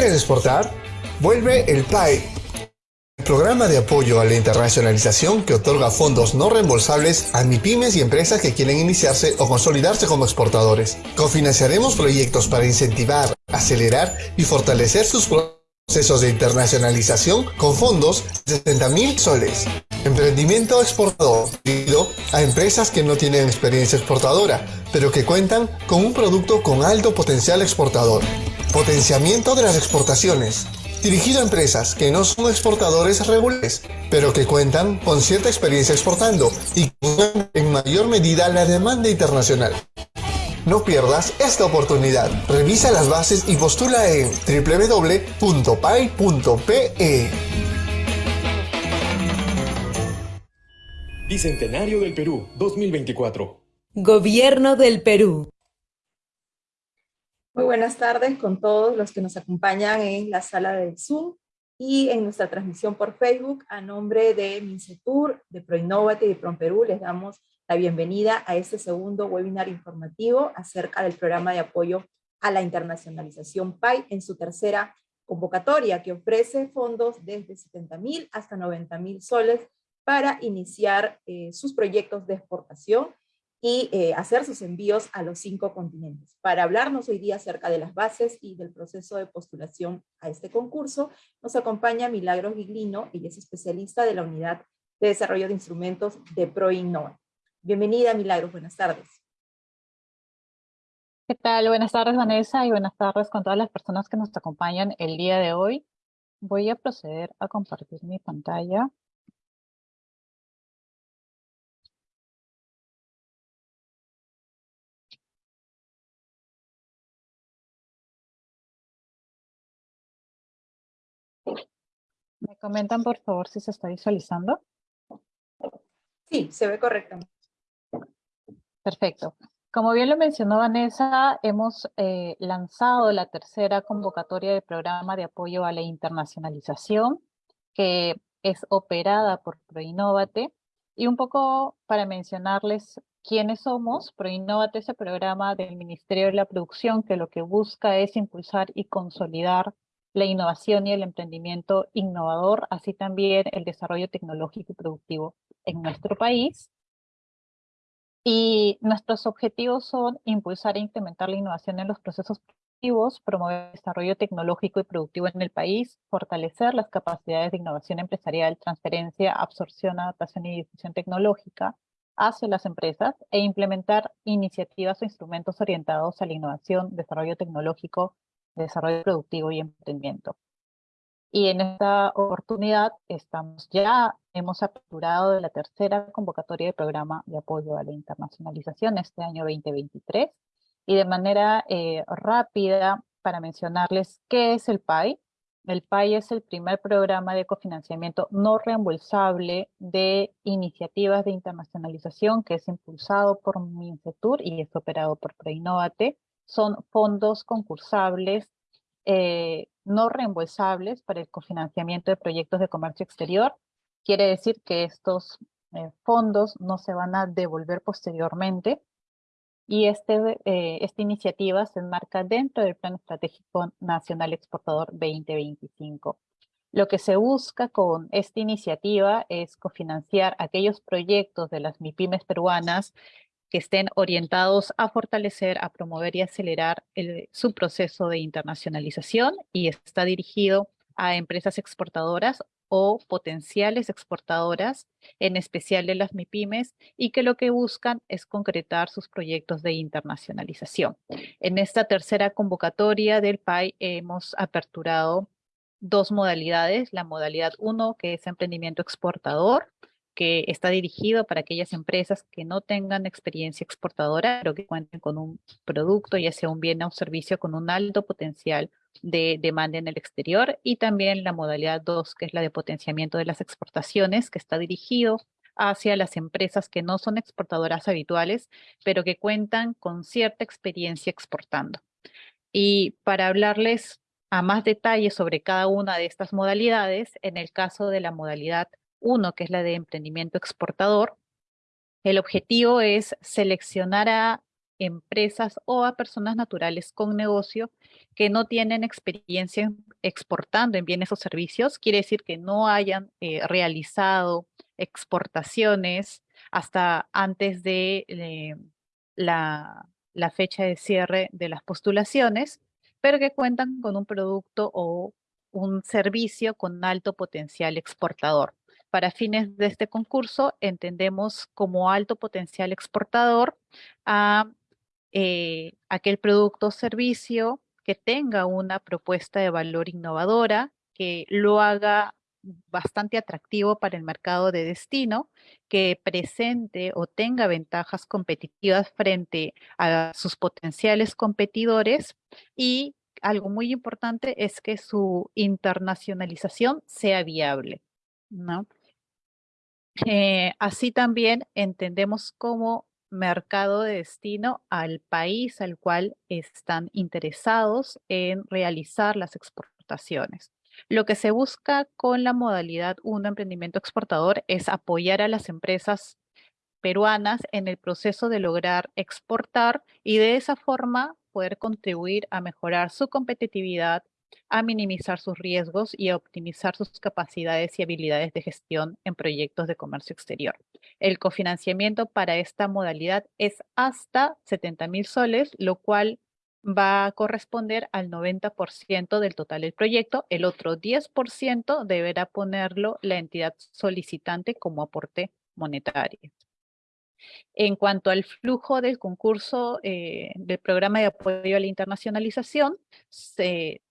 ¿Quieres exportar? Vuelve el PAI, el programa de apoyo a la internacionalización que otorga fondos no reembolsables a MIPIMES y empresas que quieren iniciarse o consolidarse como exportadores. Cofinanciaremos proyectos para incentivar, acelerar y fortalecer sus procesos de internacionalización con fondos de 60.000 soles. Emprendimiento exportador, a empresas que no tienen experiencia exportadora, pero que cuentan con un producto con alto potencial exportador. Potenciamiento de las exportaciones, dirigido a empresas que no son exportadores regulares, pero que cuentan con cierta experiencia exportando y en mayor medida la demanda internacional. No pierdas esta oportunidad. Revisa las bases y postula en www.pay.pe. Bicentenario del Perú 2024. Gobierno del Perú. Muy buenas tardes con todos los que nos acompañan en la sala del Zoom y en nuestra transmisión por Facebook. A nombre de Mincetur, de Proinnovate y de PromPerú les damos la bienvenida a este segundo webinar informativo acerca del programa de apoyo a la internacionalización PAI en su tercera convocatoria que ofrece fondos desde 70 mil hasta 90 mil soles para iniciar eh, sus proyectos de exportación y eh, hacer sus envíos a los cinco continentes. Para hablarnos hoy día acerca de las bases y del proceso de postulación a este concurso, nos acompaña Milagros Giglino, ella es especialista de la Unidad de Desarrollo de Instrumentos de ProInnova. Bienvenida, Milagros, buenas tardes. ¿Qué tal? Buenas tardes, Vanessa, y buenas tardes con todas las personas que nos acompañan el día de hoy. Voy a proceder a compartir mi pantalla. ¿Me comentan, por favor, si se está visualizando? Sí, se ve correctamente. Perfecto. Como bien lo mencionó Vanessa, hemos eh, lanzado la tercera convocatoria de programa de apoyo a la internacionalización, que es operada por Proinnovate. Y un poco para mencionarles quiénes somos, Proinnovate es el programa del Ministerio de la Producción que lo que busca es impulsar y consolidar la innovación y el emprendimiento innovador, así también el desarrollo tecnológico y productivo en nuestro país. Y nuestros objetivos son impulsar e incrementar la innovación en los procesos productivos, promover el desarrollo tecnológico y productivo en el país, fortalecer las capacidades de innovación empresarial, transferencia, absorción, adaptación y difusión tecnológica hacia las empresas e implementar iniciativas o instrumentos orientados a la innovación, desarrollo tecnológico, desarrollo productivo y emprendimiento. Y en esta oportunidad estamos ya, hemos aperturado la tercera convocatoria de programa de apoyo a la internacionalización este año 2023. Y de manera eh, rápida, para mencionarles qué es el PAI. El PAI es el primer programa de cofinanciamiento no reembolsable de iniciativas de internacionalización que es impulsado por MINCETUR y es operado por Preinnovate. Son fondos concursables eh, no reembolsables para el cofinanciamiento de proyectos de comercio exterior. Quiere decir que estos eh, fondos no se van a devolver posteriormente y este, eh, esta iniciativa se enmarca dentro del Plan Estratégico Nacional Exportador 2025. Lo que se busca con esta iniciativa es cofinanciar aquellos proyectos de las MIPIMES peruanas que estén orientados a fortalecer, a promover y acelerar su proceso de internacionalización y está dirigido a empresas exportadoras o potenciales exportadoras, en especial de las MIPIMES, y que lo que buscan es concretar sus proyectos de internacionalización. En esta tercera convocatoria del PAI hemos aperturado dos modalidades, la modalidad 1, que es emprendimiento exportador, que está dirigido para aquellas empresas que no tengan experiencia exportadora, pero que cuenten con un producto, ya sea un bien o un servicio con un alto potencial de demanda en el exterior, y también la modalidad 2, que es la de potenciamiento de las exportaciones, que está dirigido hacia las empresas que no son exportadoras habituales, pero que cuentan con cierta experiencia exportando. Y para hablarles a más detalle sobre cada una de estas modalidades, en el caso de la modalidad uno, que es la de emprendimiento exportador. El objetivo es seleccionar a empresas o a personas naturales con negocio que no tienen experiencia exportando en bienes o servicios, quiere decir que no hayan eh, realizado exportaciones hasta antes de eh, la fecha de cierre de las postulaciones, pero que cuentan con un producto o un servicio con alto potencial exportador. Para fines de este concurso, entendemos como alto potencial exportador a eh, aquel producto o servicio que tenga una propuesta de valor innovadora, que lo haga bastante atractivo para el mercado de destino, que presente o tenga ventajas competitivas frente a sus potenciales competidores y algo muy importante es que su internacionalización sea viable. ¿no? Eh, así también entendemos como mercado de destino al país al cual están interesados en realizar las exportaciones. Lo que se busca con la modalidad 1 emprendimiento exportador es apoyar a las empresas peruanas en el proceso de lograr exportar y de esa forma poder contribuir a mejorar su competitividad, a minimizar sus riesgos y a optimizar sus capacidades y habilidades de gestión en proyectos de comercio exterior. El cofinanciamiento para esta modalidad es hasta 70 mil soles, lo cual va a corresponder al 90% del total del proyecto. El otro 10% deberá ponerlo la entidad solicitante como aporte monetario. En cuanto al flujo del concurso eh, del programa de apoyo a la internacionalización,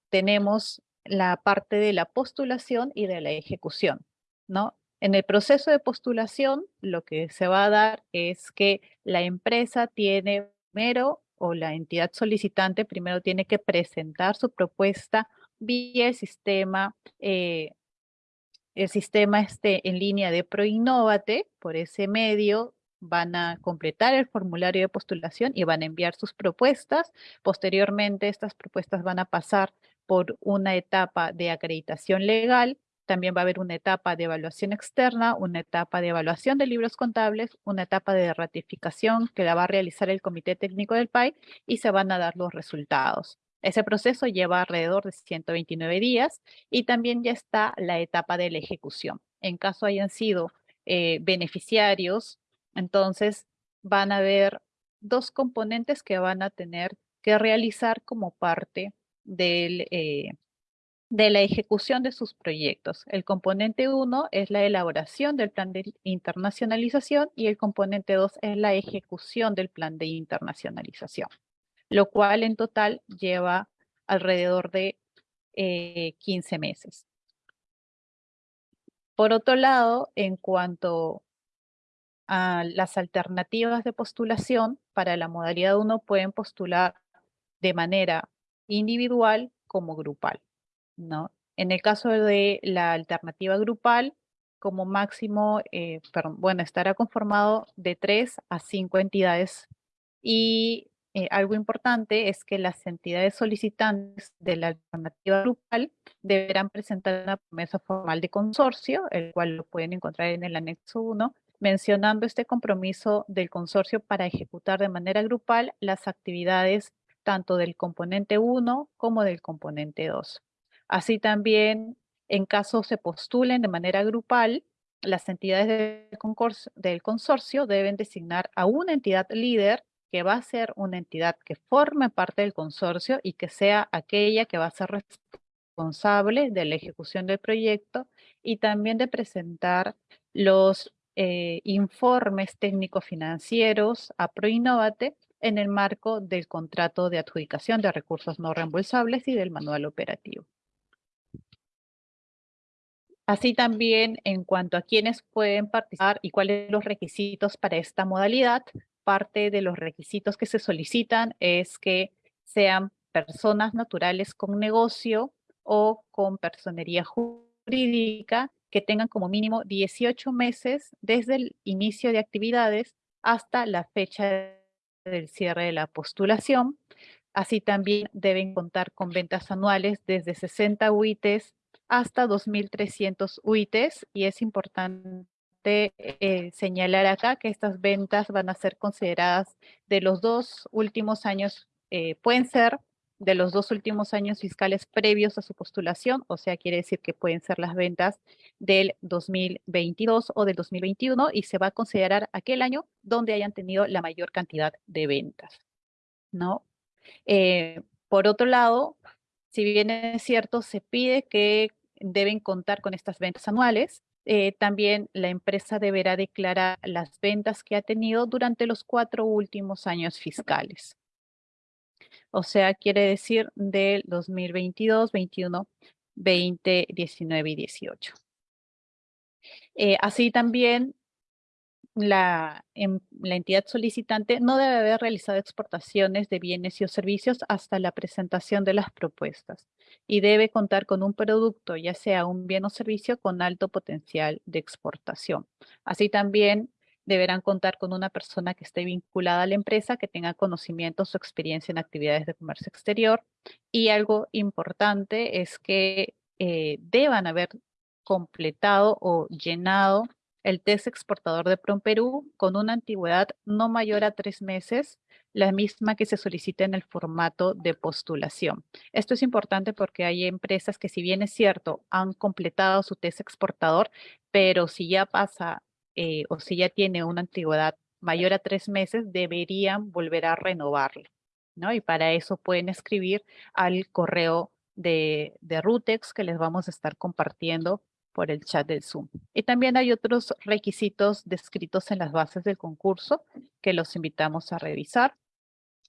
tenemos la parte de la postulación y de la ejecución, ¿no? En el proceso de postulación, lo que se va a dar es que la empresa tiene primero, o la entidad solicitante primero tiene que presentar su propuesta vía el sistema, eh, el sistema este en línea de ProInnovate, por ese medio van a completar el formulario de postulación y van a enviar sus propuestas. Posteriormente, estas propuestas van a pasar por una etapa de acreditación legal, también va a haber una etapa de evaluación externa, una etapa de evaluación de libros contables, una etapa de ratificación que la va a realizar el Comité Técnico del PAI y se van a dar los resultados. Ese proceso lleva alrededor de 129 días y también ya está la etapa de la ejecución. En caso hayan sido eh, beneficiarios entonces van a haber dos componentes que van a tener que realizar como parte eh, de la ejecución de sus proyectos. El componente 1 es la elaboración del plan de internacionalización y el componente 2 es la ejecución del plan de internacionalización, lo cual en total lleva alrededor de 15 eh, meses. Por otro lado, en cuanto las alternativas de postulación para la modalidad 1 pueden postular de manera individual como grupal. ¿no? En el caso de la alternativa grupal, como máximo, eh, bueno, estará conformado de 3 a 5 entidades y eh, algo importante es que las entidades solicitantes de la alternativa grupal deberán presentar una promesa formal de consorcio, el cual lo pueden encontrar en el anexo 1, mencionando este compromiso del consorcio para ejecutar de manera grupal las actividades tanto del componente 1 como del componente 2. Así también, en caso se postulen de manera grupal, las entidades del, consorcio deben designar a una entidad líder que va a ser una entidad que forme parte del consorcio y que sea aquella que va a ser responsable de la ejecución del proyecto y también de presentar los eh, informes técnico-financieros a ProInnovate en el marco del contrato de adjudicación de recursos no reembolsables y del manual operativo. Así también, en cuanto a quienes pueden participar y cuáles son los requisitos para esta modalidad, parte de los requisitos que se solicitan es que sean personas naturales con negocio o con personería jurídica que tengan como mínimo 18 meses desde el inicio de actividades hasta la fecha del cierre de la postulación. Así también deben contar con ventas anuales desde 60 UITs hasta 2.300 UITs y es importante eh, señalar acá que estas ventas van a ser consideradas de los dos últimos años, eh, pueden ser de los dos últimos años fiscales previos a su postulación, o sea, quiere decir que pueden ser las ventas del 2022 o del 2021 y se va a considerar aquel año donde hayan tenido la mayor cantidad de ventas, ¿no? Eh, por otro lado, si bien es cierto, se pide que deben contar con estas ventas anuales, eh, también la empresa deberá declarar las ventas que ha tenido durante los cuatro últimos años fiscales. O sea, quiere decir del 2022, 21, 20, 19 y 18. Eh, así también la, em, la, entidad solicitante no debe haber realizado exportaciones de bienes y o servicios hasta la presentación de las propuestas y debe contar con un producto, ya sea un bien o servicio, con alto potencial de exportación. Así también deberán contar con una persona que esté vinculada a la empresa, que tenga conocimientos o experiencia en actividades de comercio exterior. Y algo importante es que eh, deban haber completado o llenado el test exportador de PROMPERÚ con una antigüedad no mayor a tres meses, la misma que se solicita en el formato de postulación. Esto es importante porque hay empresas que si bien es cierto, han completado su test exportador, pero si ya pasa eh, o si ya tiene una antigüedad mayor a tres meses, deberían volver a renovarlo. ¿no? Y para eso pueden escribir al correo de, de Rutex que les vamos a estar compartiendo por el chat del Zoom. Y también hay otros requisitos descritos en las bases del concurso que los invitamos a revisar.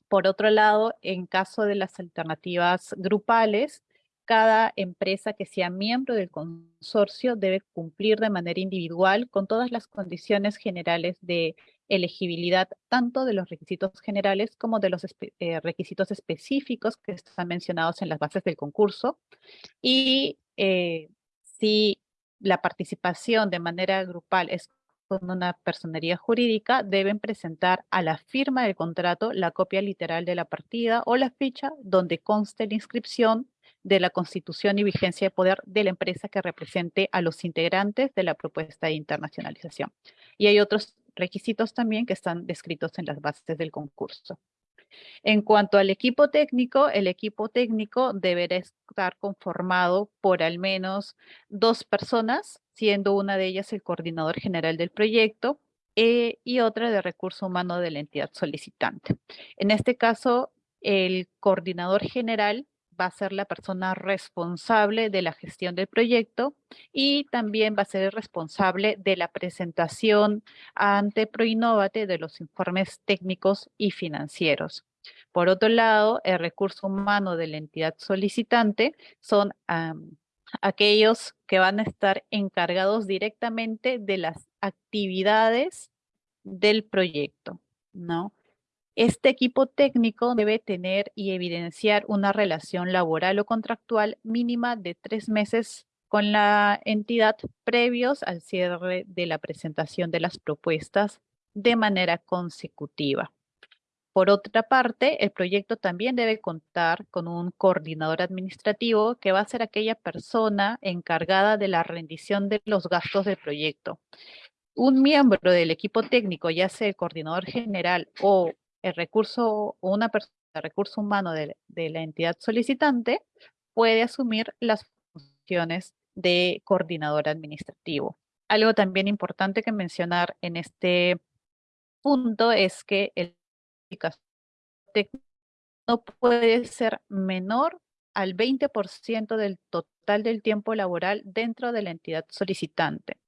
Por otro lado, en caso de las alternativas grupales, cada empresa que sea miembro del consorcio debe cumplir de manera individual con todas las condiciones generales de elegibilidad, tanto de los requisitos generales como de los eh, requisitos específicos que están mencionados en las bases del concurso. Y eh, si la participación de manera grupal es con una personería jurídica, deben presentar a la firma del contrato la copia literal de la partida o la ficha donde conste la inscripción de la constitución y vigencia de poder de la empresa que represente a los integrantes de la propuesta de internacionalización. Y hay otros requisitos también que están descritos en las bases del concurso. En cuanto al equipo técnico, el equipo técnico deberá estar conformado por al menos dos personas, siendo una de ellas el coordinador general del proyecto eh, y otra de recurso humano de la entidad solicitante. En este caso, el coordinador general va a ser la persona responsable de la gestión del proyecto y también va a ser el responsable de la presentación ante Proinnovate de los informes técnicos y financieros. Por otro lado, el recurso humano de la entidad solicitante son aquellos que van a estar encargados directamente de las actividades del proyecto, ¿no? Este equipo técnico debe tener y evidenciar una relación laboral o contractual mínima de tres meses con la entidad previos al cierre de la presentación de las propuestas de manera consecutiva. Por otra parte, el proyecto también debe contar con un coordinador administrativo que va a ser aquella persona encargada de la rendición de los gastos del proyecto. Un miembro del equipo técnico, ya sea el coordinador general o el recurso o una persona recurso humano de, la entidad solicitante puede asumir las funciones de coordinador administrativo. Algo también importante que mencionar en este punto es que el no puede ser menor al 20% del total del tiempo laboral dentro de la entidad solicitante.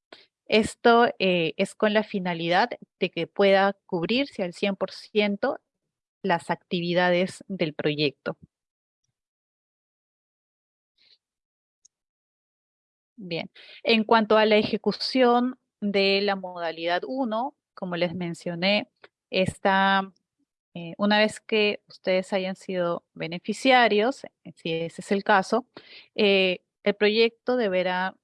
Esto eh, es con la finalidad de que pueda cubrirse al 100% las actividades del proyecto. Bien, en cuanto a la ejecución de la modalidad 1, como les mencioné, esta, eh, una vez que ustedes hayan sido beneficiarios, si ese es el caso, eh, el proyecto deberá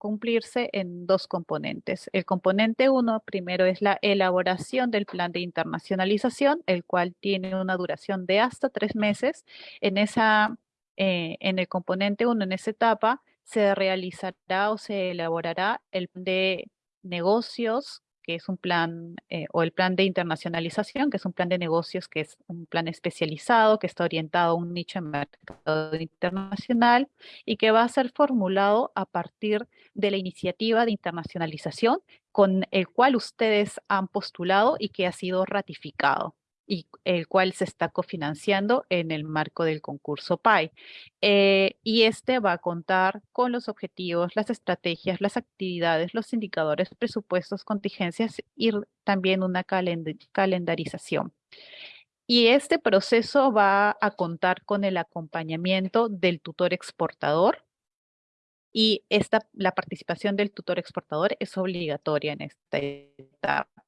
cumplirse en dos componentes. El componente uno, primero, es la elaboración del plan de internacionalización, el cual tiene una duración de hasta tres meses. En, esa, eh, en el componente uno, en esa etapa, se realizará o se elaborará el plan de negocios que es un plan, eh, o el plan de internacionalización, que es un plan de negocios, que es un plan especializado, que está orientado a un nicho de mercado internacional y que va a ser formulado a partir de la iniciativa de internacionalización con el cual ustedes han postulado y que ha sido ratificado y el cual se está cofinanciando en el marco del concurso PAI. Eh, y este va a contar con los objetivos, las estrategias, las actividades, los indicadores, presupuestos, contingencias y también una calendarización. Y este proceso va a contar con el acompañamiento del tutor exportador, y esta, la participación del tutor exportador es obligatoria en esta etapa.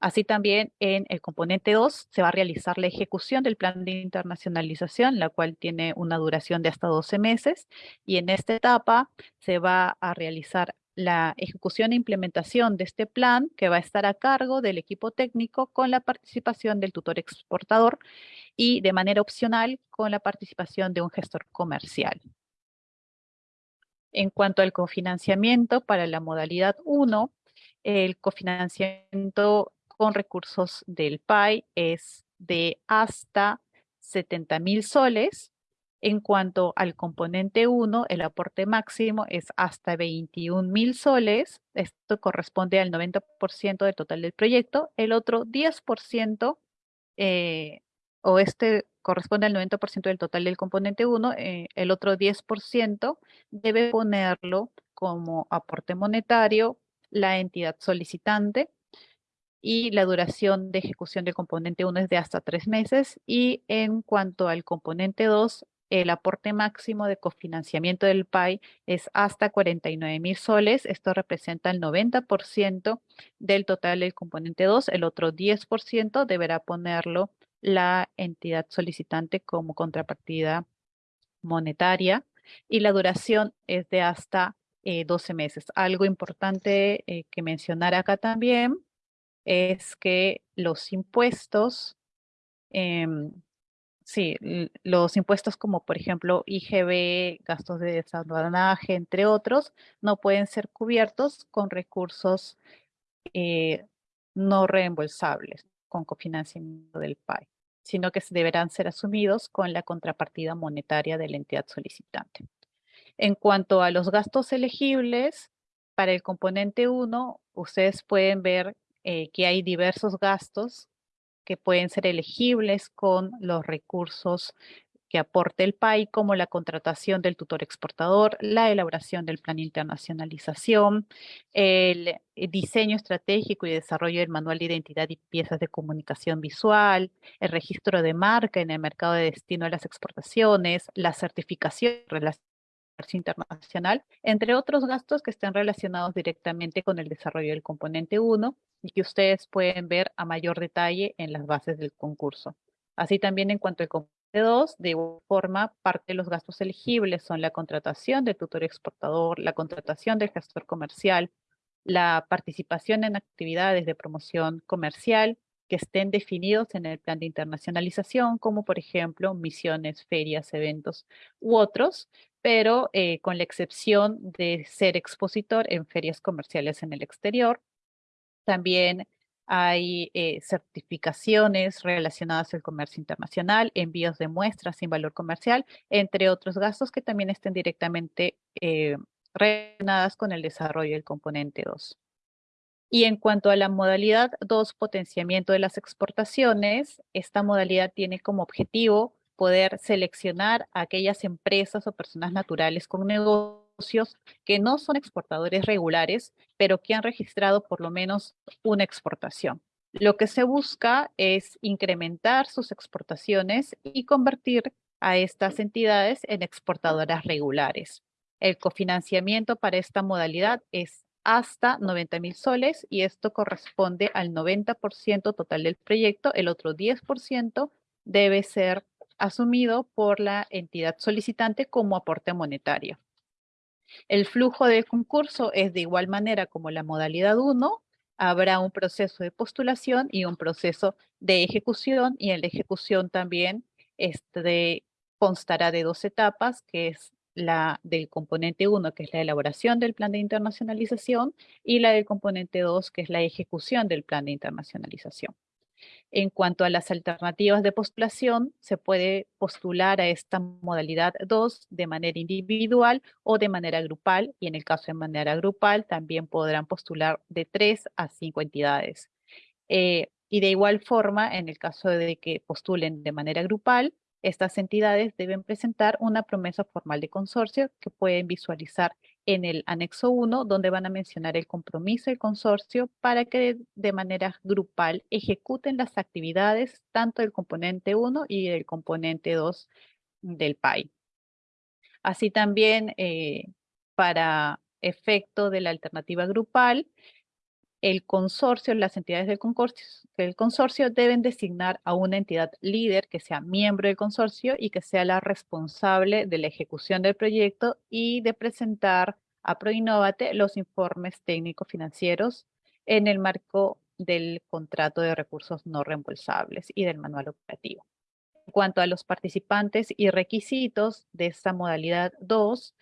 Así también en el componente 2 se va a realizar la ejecución del plan de internacionalización, la cual tiene una duración de hasta 12 meses. Y en esta etapa se va a realizar la ejecución e implementación de este plan que va a estar a cargo del equipo técnico con la participación del tutor exportador y de manera opcional con la participación de un gestor comercial. En cuanto al cofinanciamiento para la modalidad 1, el cofinanciamiento con recursos del PAI es de hasta 70 mil soles. En cuanto al componente 1, el aporte máximo es hasta 21 mil soles. Esto corresponde al 90% del total del proyecto. El otro 10%, eh, o este corresponde al 90% del total del componente 1, eh, el otro 10% debe ponerlo como aporte monetario la entidad solicitante y la duración de ejecución del componente 1 es de hasta tres meses y en cuanto al componente 2, el aporte máximo de cofinanciamiento del PAI es hasta 49 mil soles. Esto representa el 90% del total del componente 2. El otro 10% deberá ponerlo la entidad solicitante como contrapartida monetaria y la duración es de hasta 12 eh, meses. Algo importante eh, que mencionar acá también es que los impuestos, em, sí, los impuestos como por ejemplo IGB, gastos de desaduanaje, entre otros, no pueden ser cubiertos con recursos eh, no reembolsables, con cofinanciamiento del PAI, sino que deberán ser asumidos con la contrapartida monetaria de la entidad solicitante. En cuanto a los gastos elegibles, para el componente 1, ustedes pueden ver eh, que hay diversos gastos que pueden ser elegibles con los recursos que aporte el PAI, como la contratación del tutor exportador, la elaboración del plan de internacionalización, el eh, diseño estratégico y desarrollo del manual de identidad y piezas de comunicación visual, el registro de marca en el mercado de destino de las exportaciones, la certificación internacional, entre otros gastos que estén relacionados directamente con el desarrollo del componente 1 y que ustedes pueden ver a mayor detalle en las bases del concurso. Así también en cuanto al componente 2, de igual forma, parte de los gastos elegibles son la contratación del tutor exportador, la contratación del gestor comercial, la participación en actividades de promoción comercial que estén definidos en el plan de internacionalización, como por ejemplo misiones, ferias, eventos u otros, pero eh, con la excepción de ser expositor en ferias comerciales en el exterior. También hay eh, certificaciones relacionadas al comercio internacional, envíos de muestras sin valor comercial, entre otros gastos que también estén directamente eh, relacionadas con el desarrollo del componente 2. Y en cuanto a la modalidad 2, potenciamiento de las exportaciones, esta modalidad tiene como objetivo poder seleccionar a aquellas empresas o personas naturales con negocios que no son exportadores regulares, pero que han registrado por lo menos una exportación. Lo que se busca es incrementar sus exportaciones y convertir a estas entidades en exportadoras regulares. El cofinanciamiento para esta modalidad es hasta 90 mil soles y esto corresponde al 90% total del proyecto. El otro 10% debe ser asumido por la entidad solicitante como aporte monetario. El flujo del concurso es de igual manera como la modalidad 1, habrá un proceso de postulación y un proceso de ejecución y en la ejecución también este, constará de dos etapas, que es la del componente 1, que es la elaboración del plan de internacionalización, y la del componente 2, que es la ejecución del plan de internacionalización. En cuanto a las alternativas de postulación, se puede postular a esta modalidad 2 de manera individual o de manera grupal, y en el caso de manera grupal también podrán postular de 3 a 5 entidades. Eh, y de igual forma, en el caso de que postulen de manera grupal, estas entidades deben presentar una promesa formal de consorcio que pueden visualizar en el anexo 1, donde van a mencionar el compromiso del consorcio para que de manera grupal ejecuten las actividades tanto del componente 1 y del componente 2 del PAI. Así también, eh, para efecto de la alternativa grupal, el consorcio, las entidades del consorcio, deben designar a una entidad líder que sea miembro del consorcio y que sea la responsable de la ejecución del proyecto y de presentar a ProInnovate los informes técnicos financieros en el marco del contrato de recursos no reembolsables y del manual operativo. En cuanto a los participantes y requisitos de esta modalidad 2,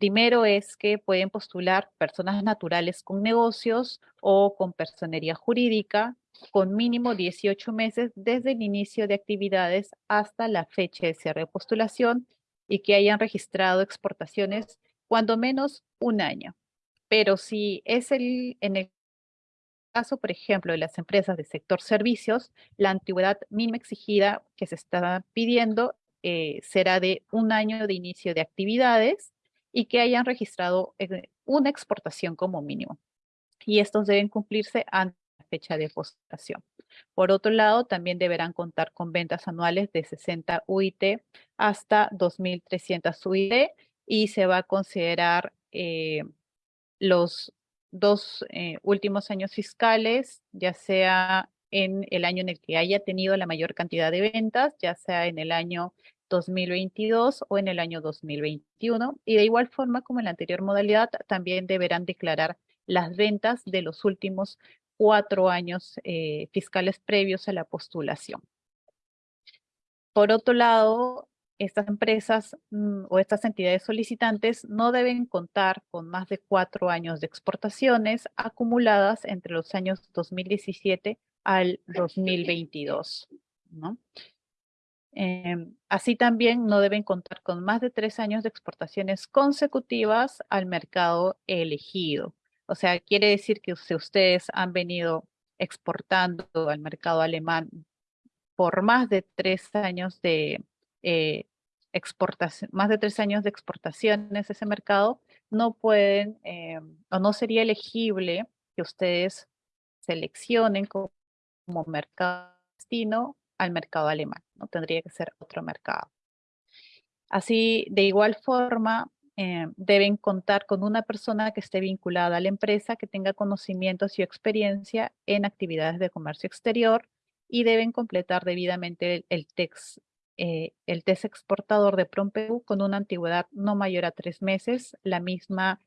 Primero es que pueden postular personas naturales con negocios o con personería jurídica con mínimo 18 meses desde el inicio de actividades hasta la fecha de cierre de postulación y que hayan registrado exportaciones cuando menos un año. Pero si es el, en el caso, por ejemplo, de las empresas del sector servicios, la antigüedad mínima exigida que se está pidiendo eh, será de un año de inicio de actividades y que hayan registrado eh, una exportación como mínimo. Y estos deben cumplirse antes de la fecha de postulación. Por otro lado, también deberán contar con ventas anuales de 60 UIT hasta 2.300 UIT y se va a considerar eh, los dos eh, últimos años fiscales, ya sea en el año en el que haya tenido la mayor cantidad de ventas, ya sea en el año 2022 o en el año 2021. Y de igual forma como en la anterior modalidad, también deberán declarar las ventas de los últimos cuatro años eh, fiscales previos a la postulación. Por otro lado, estas empresas mm, o estas entidades solicitantes no deben contar con más de cuatro años de exportaciones acumuladas entre los años 2017 al 2022. ¿no? Em, así también no deben contar con más de tres años de exportaciones consecutivas al mercado elegido. O sea, quiere decir que si ustedes han venido exportando al mercado alemán por más de tres años de eh, exportación, más de tres años de exportaciones ese mercado, no pueden em, o no sería elegible que ustedes seleccionen como mercado destino al mercado alemán, ¿no? Tendría que ser otro mercado. Así, de igual forma, eh, deben contar con una persona que esté vinculada a la empresa, que tenga conocimientos y experiencia en actividades de comercio exterior y deben completar debidamente el, eh, el test exportador de PROMPEU con una antigüedad no mayor a tres meses, la misma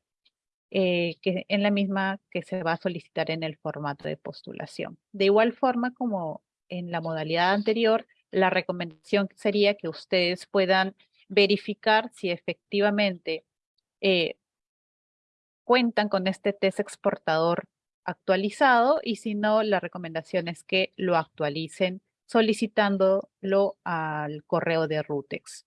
eh, que, en la misma que se va a solicitar en el formato de postulación. De igual forma como en la modalidad anterior, la recomendación sería que ustedes puedan verificar si efectivamente eh, cuentan con este test exportador actualizado y si no, la recomendación es que lo actualicen solicitándolo al correo de Rutex.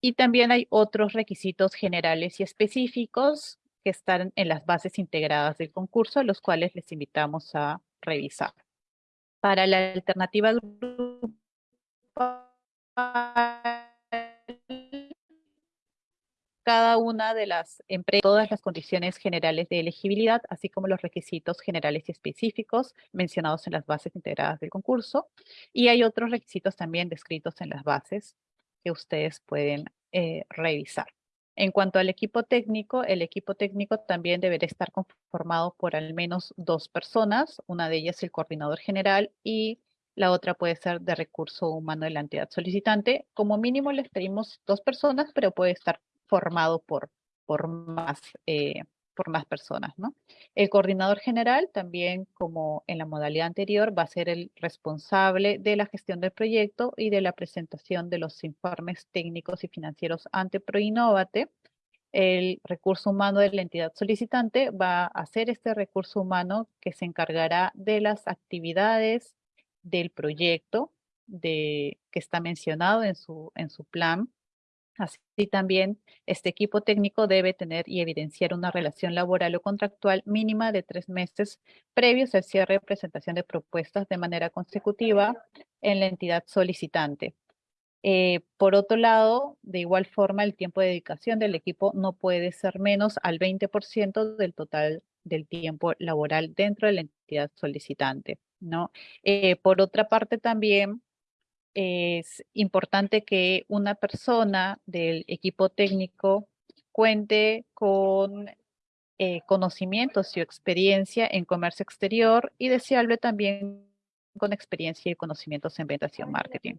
Y también hay otros requisitos generales y específicos que están en las bases integradas del concurso, los cuales les invitamos a revisar. Para la alternativa cada una de las empresas, todas las condiciones generales de elegibilidad, así como los requisitos generales y específicos mencionados en las bases integradas del concurso. Y hay otros requisitos también descritos en las bases que ustedes pueden eh, revisar. En cuanto al equipo técnico, el equipo técnico también deberá estar conformado por al menos dos personas, una de ellas el coordinador general y la otra puede ser de recurso humano de la entidad solicitante. Como mínimo les pedimos dos personas, pero puede estar formado por, por más eh, por más personas, ¿no? El coordinador general también, como en la modalidad anterior, va a ser el responsable de la gestión del proyecto y de la presentación de los informes técnicos y financieros ante Proinnovate. El recurso humano de la entidad solicitante va a ser este recurso humano que se encargará de las actividades del proyecto que está mencionado en su plan, Así también, este equipo técnico debe tener y evidenciar una relación laboral o contractual mínima de tres meses previos al cierre de presentación de propuestas de manera consecutiva en la entidad solicitante. Eh, por otro lado, de igual forma, el tiempo de dedicación del equipo no puede ser menos al 20% del total del tiempo laboral dentro de la entidad solicitante. ¿no? Eh, por otra parte, también es importante que una persona del equipo técnico cuente con eh, conocimientos y experiencia en comercio exterior y deseable también con experiencia y conocimientos en ventas y marketing.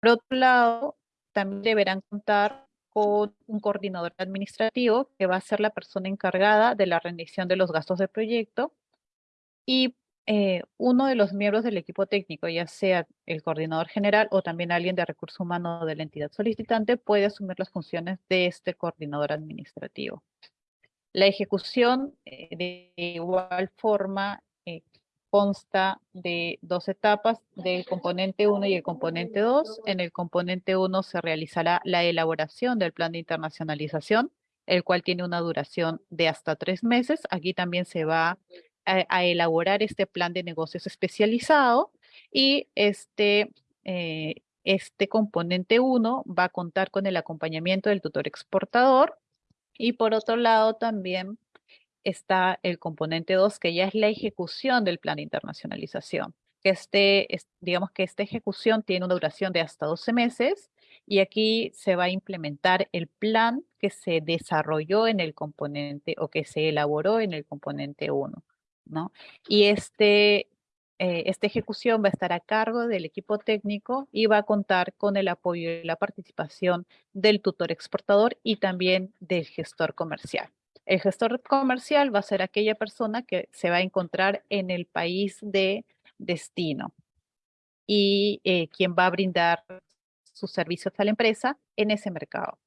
Por otro lado, también deberán contar con un coordinador administrativo que va a ser la persona encargada de la rendición de los gastos del proyecto y eh, uno de los miembros del equipo técnico, ya sea el coordinador general o también alguien de recursos humanos de la entidad solicitante, puede asumir las funciones de este coordinador administrativo. La ejecución, eh, de igual forma, eh, consta de dos etapas, del componente 1 y el componente 2. En el componente 1 se realizará la elaboración del plan de internacionalización, el cual tiene una duración de hasta tres meses. Aquí también se va elaborar este plan de negocios especializado y este, eh, este componente 1 va a contar con el acompañamiento del tutor exportador y por otro lado también está el componente 2 que ya es la ejecución del plan de internacionalización. Este, digamos que esta ejecución tiene una duración de hasta 12 meses y aquí se va a implementar el plan que se desarrolló en el componente o que se elaboró en el componente 1. Y este, eh, esta ejecución va a estar a cargo del equipo técnico y va a contar con el apoyo y la participación del tutor exportador y también del gestor comercial. El gestor comercial va a ser aquella persona que se va a encontrar en el país de destino y eh, quien va a brindar sus servicios a la empresa en ese mercado.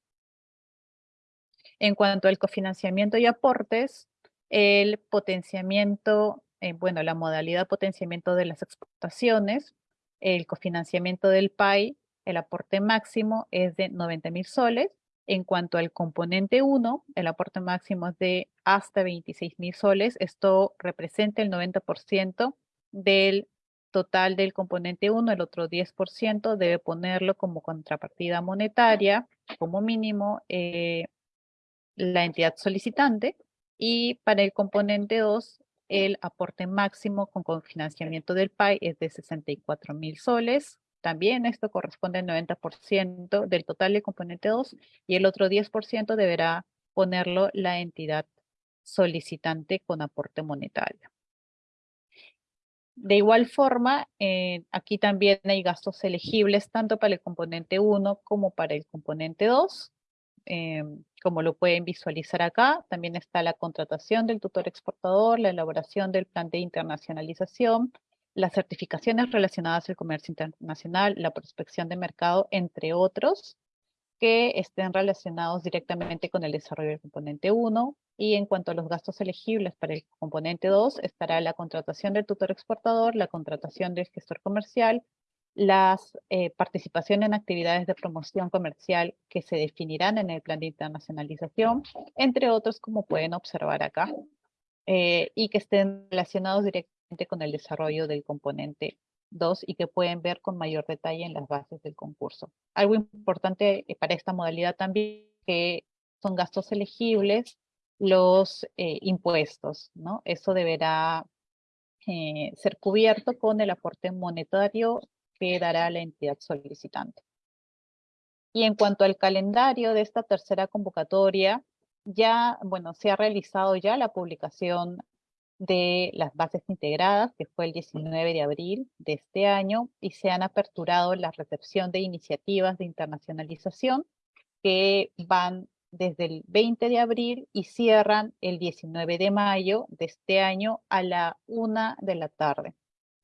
En cuanto al cofinanciamiento y aportes, el potenciamiento, eh, bueno, la modalidad potenciamiento de las exportaciones, el cofinanciamiento del PAI, el aporte máximo es de 90 mil soles. En cuanto al componente 1, el aporte máximo es de hasta 26 mil soles. Esto representa el 90% del total del componente 1, el otro 10% debe ponerlo como contrapartida monetaria, como mínimo, eh, la entidad solicitante. Y para el componente 2, el aporte máximo con financiamiento del PAI es de 64 mil soles. También esto corresponde al 90% del total del componente 2 y el otro 10% deberá ponerlo la entidad solicitante con aporte monetario. De igual forma, eh, aquí también hay gastos elegibles tanto para el componente 1 como para el componente 2. Em, como lo pueden visualizar acá, también está la contratación del tutor exportador, la elaboración del plan de internacionalización, las certificaciones relacionadas al comercio internacional, la prospección de mercado, entre otros, que estén relacionados directamente con el desarrollo del componente 1. Y en cuanto a los gastos elegibles para el componente 2, estará la contratación del tutor exportador, la contratación del gestor comercial, las eh, en actividades de promoción comercial que se definirán en el plan de internacionalización, entre otros como pueden observar acá, eh, y que estén relacionados directamente con el desarrollo del componente 2 y que pueden ver con mayor detalle en las bases del concurso. Algo importante eh, para esta modalidad también que son gastos elegibles los impuestos, ¿no? Eso deberá ser cubierto con el aporte monetario que dará la entidad solicitante. Y en cuanto al calendario de esta tercera convocatoria, ya, bueno, se ha realizado ya la publicación de las bases integradas, que fue el 19 de abril de este año, y se han aperturado la recepción de iniciativas de internacionalización que van desde el 20 de abril y cierran el 19 de mayo de este año a la una de la tarde.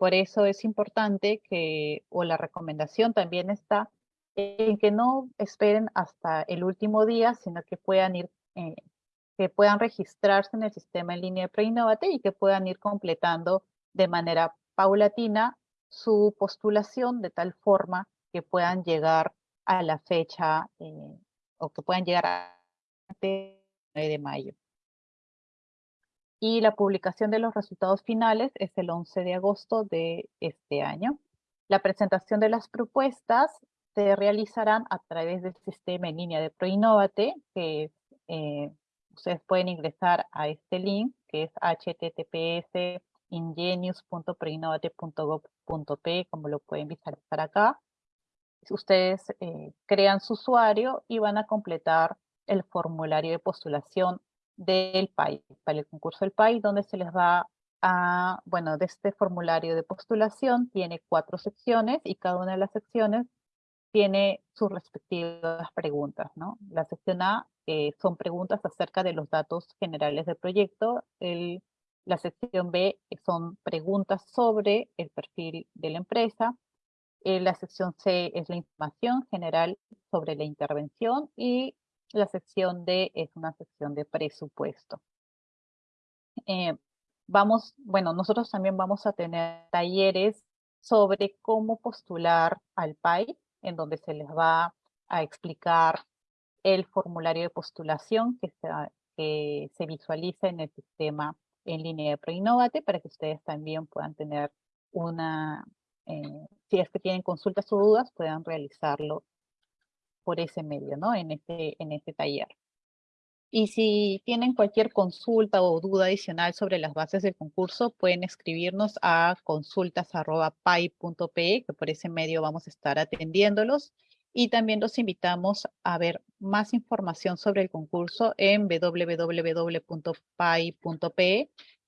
Por eso es importante que, o la recomendación también está en que no esperen hasta el último día, sino que puedan ir, eh, que puedan registrarse en el sistema en línea de Preinnovate y que puedan ir completando de manera paulatina su postulación de tal forma que puedan llegar a la fecha eh, o que puedan llegar a el 9 de mayo. Y la publicación de los resultados finales es el 11 de agosto de este año. La presentación de las propuestas se realizarán a través del sistema en línea de ProInnovate, que eh, ustedes pueden ingresar a este link, que es https ingenius.preinnovate.gov.p, como lo pueden visualizar acá. Ustedes eh, crean su usuario y van a completar el formulario de postulación del país, para el concurso del país, donde se les va a, bueno, de este formulario de postulación tiene cuatro secciones y cada una de las secciones tiene sus respectivas preguntas, ¿no? La sección A eh, son preguntas acerca de los datos generales del proyecto, el la sección B son preguntas sobre el perfil de la empresa. Eh, la sección C es la información general sobre la intervención y la sección D es una sección de presupuesto. Eh, vamos, bueno, nosotros también vamos a tener talleres sobre cómo postular al PAI, en donde se les va a explicar el formulario de postulación que se, visualiza en el sistema en línea de ProInnovate para que ustedes también puedan tener una, eh, si es que tienen consultas o dudas, puedan realizarlo por ese medio, ¿no? En este, en este taller. Y si tienen cualquier consulta o duda adicional sobre las bases del concurso, pueden escribirnos a consultas.pai.pe, que por ese medio vamos a estar atendiéndolos. Y también los invitamos a ver más información sobre el concurso en www.pai.pe,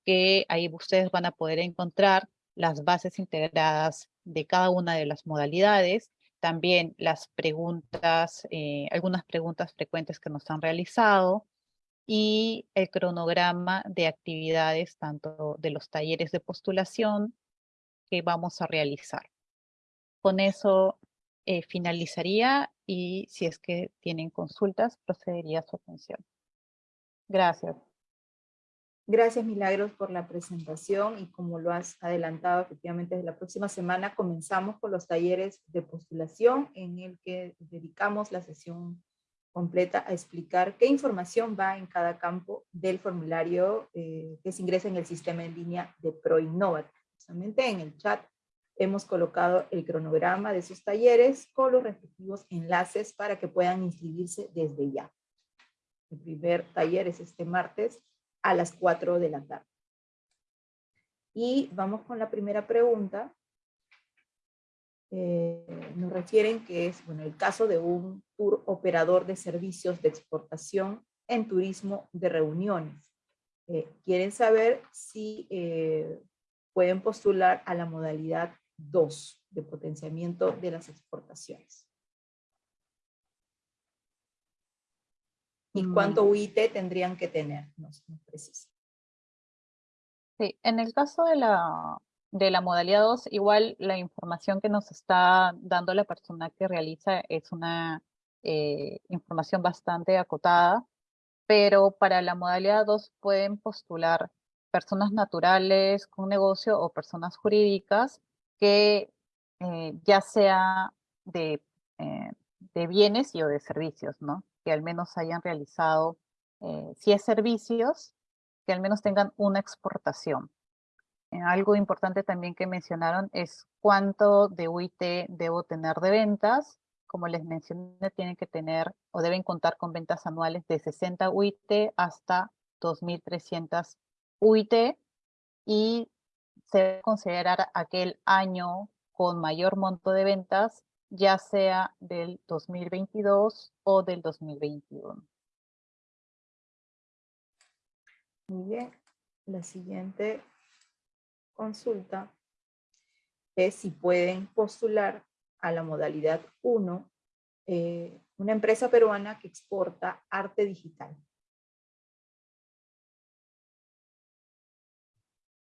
que ahí ustedes van a poder encontrar las bases integradas de cada una de las modalidades, también las preguntas, eh, algunas preguntas frecuentes que nos han realizado, y el cronograma de actividades tanto de los talleres de postulación que vamos a realizar. Con eso eh, finalizaría y si es que tienen consultas, procedería a su atención. Gracias. Gracias Milagros por la presentación y como lo has adelantado, efectivamente desde la próxima semana comenzamos con los talleres de postulación en el que dedicamos la sesión completa a explicar qué información va en cada campo del formulario eh, que se ingresa en el sistema en línea de ProInnovat. Justamente en el chat hemos colocado el cronograma de sus talleres con los respectivos enlaces para que puedan inscribirse desde ya. El primer taller es este martes a las 4 de la tarde. Y vamos con la primera pregunta. Eh, nos refieren que es bueno, el caso de un tour operador de servicios de exportación en turismo de reuniones. Eh, quieren saber si eh, pueden postular a la modalidad 2 de potenciamiento de las exportaciones. ¿Y cuánto UIT tendrían que tener? No, no precisa. Sí, en el caso de la, de la modalidad 2, igual la información que nos está dando la persona que realiza es una eh, información bastante acotada, pero para la modalidad 2 pueden postular personas naturales con negocio o personas jurídicas que eh, ya sea de, eh, de, bienes y o de servicios, ¿no? Que al menos hayan realizado, eh, si es servicios, que al menos tengan una exportación. algo importante también que mencionaron es cuánto de UIT debo tener de ventas. Como les mencioné, tienen que tener o deben contar con ventas anuales de 60 UIT hasta 2.300 UIT y se debe considerar aquel año con mayor monto de ventas, ya sea del 2022 o del 2021. Muy bien, la siguiente consulta es si pueden postular a la modalidad 1 eh, una empresa peruana que exporta arte digital.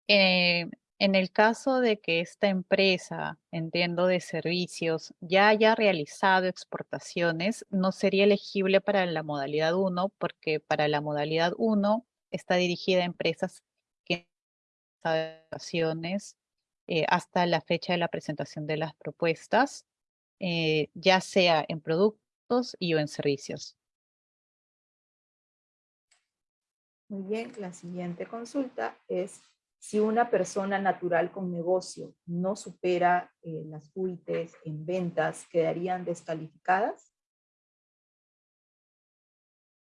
Eh, en el caso de que esta empresa, entiendo de servicios, ya haya realizado exportaciones, no sería elegible para la modalidad 1 porque para la modalidad 1 está dirigida a empresas que exportaciones eh, hasta la fecha de la presentación de las propuestas, eh, ya sea en productos y o en servicios. Muy bien, la siguiente consulta es si una persona natural con negocio no supera eh, las UITs en ventas, ¿quedarían descalificadas?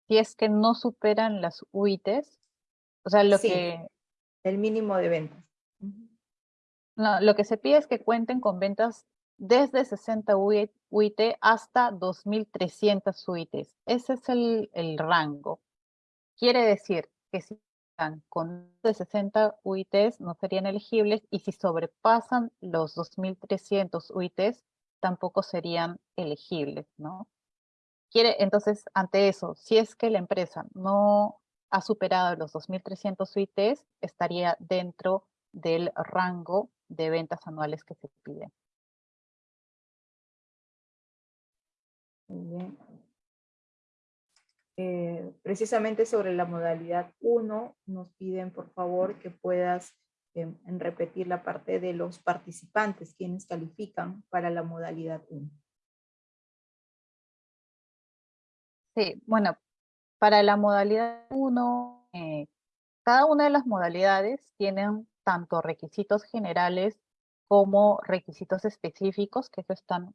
Si es que no superan las UITs, o sea, lo Sí. que El mínimo de ventas. No, lo que se pide es que cuenten con ventas desde 60 UI UIT hasta 2.300 UITs. Ese es el, el rango. Quiere decir que si con de 60 UITs no serían elegibles y si sobrepasan los 2.300 UITs tampoco serían elegibles, ¿no? Entonces, ante eso, si es que la empresa no ha superado los 2.300 UITs, estaría dentro del rango de ventas anuales que se piden. Muy bien. Eh, precisamente sobre la modalidad 1, nos piden por favor que puedas em, repetir la parte de los participantes, quienes califican para la modalidad 1. Sí, bueno, para la modalidad 1, eh, cada una de las modalidades tienen tanto requisitos generales como requisitos específicos, que eso están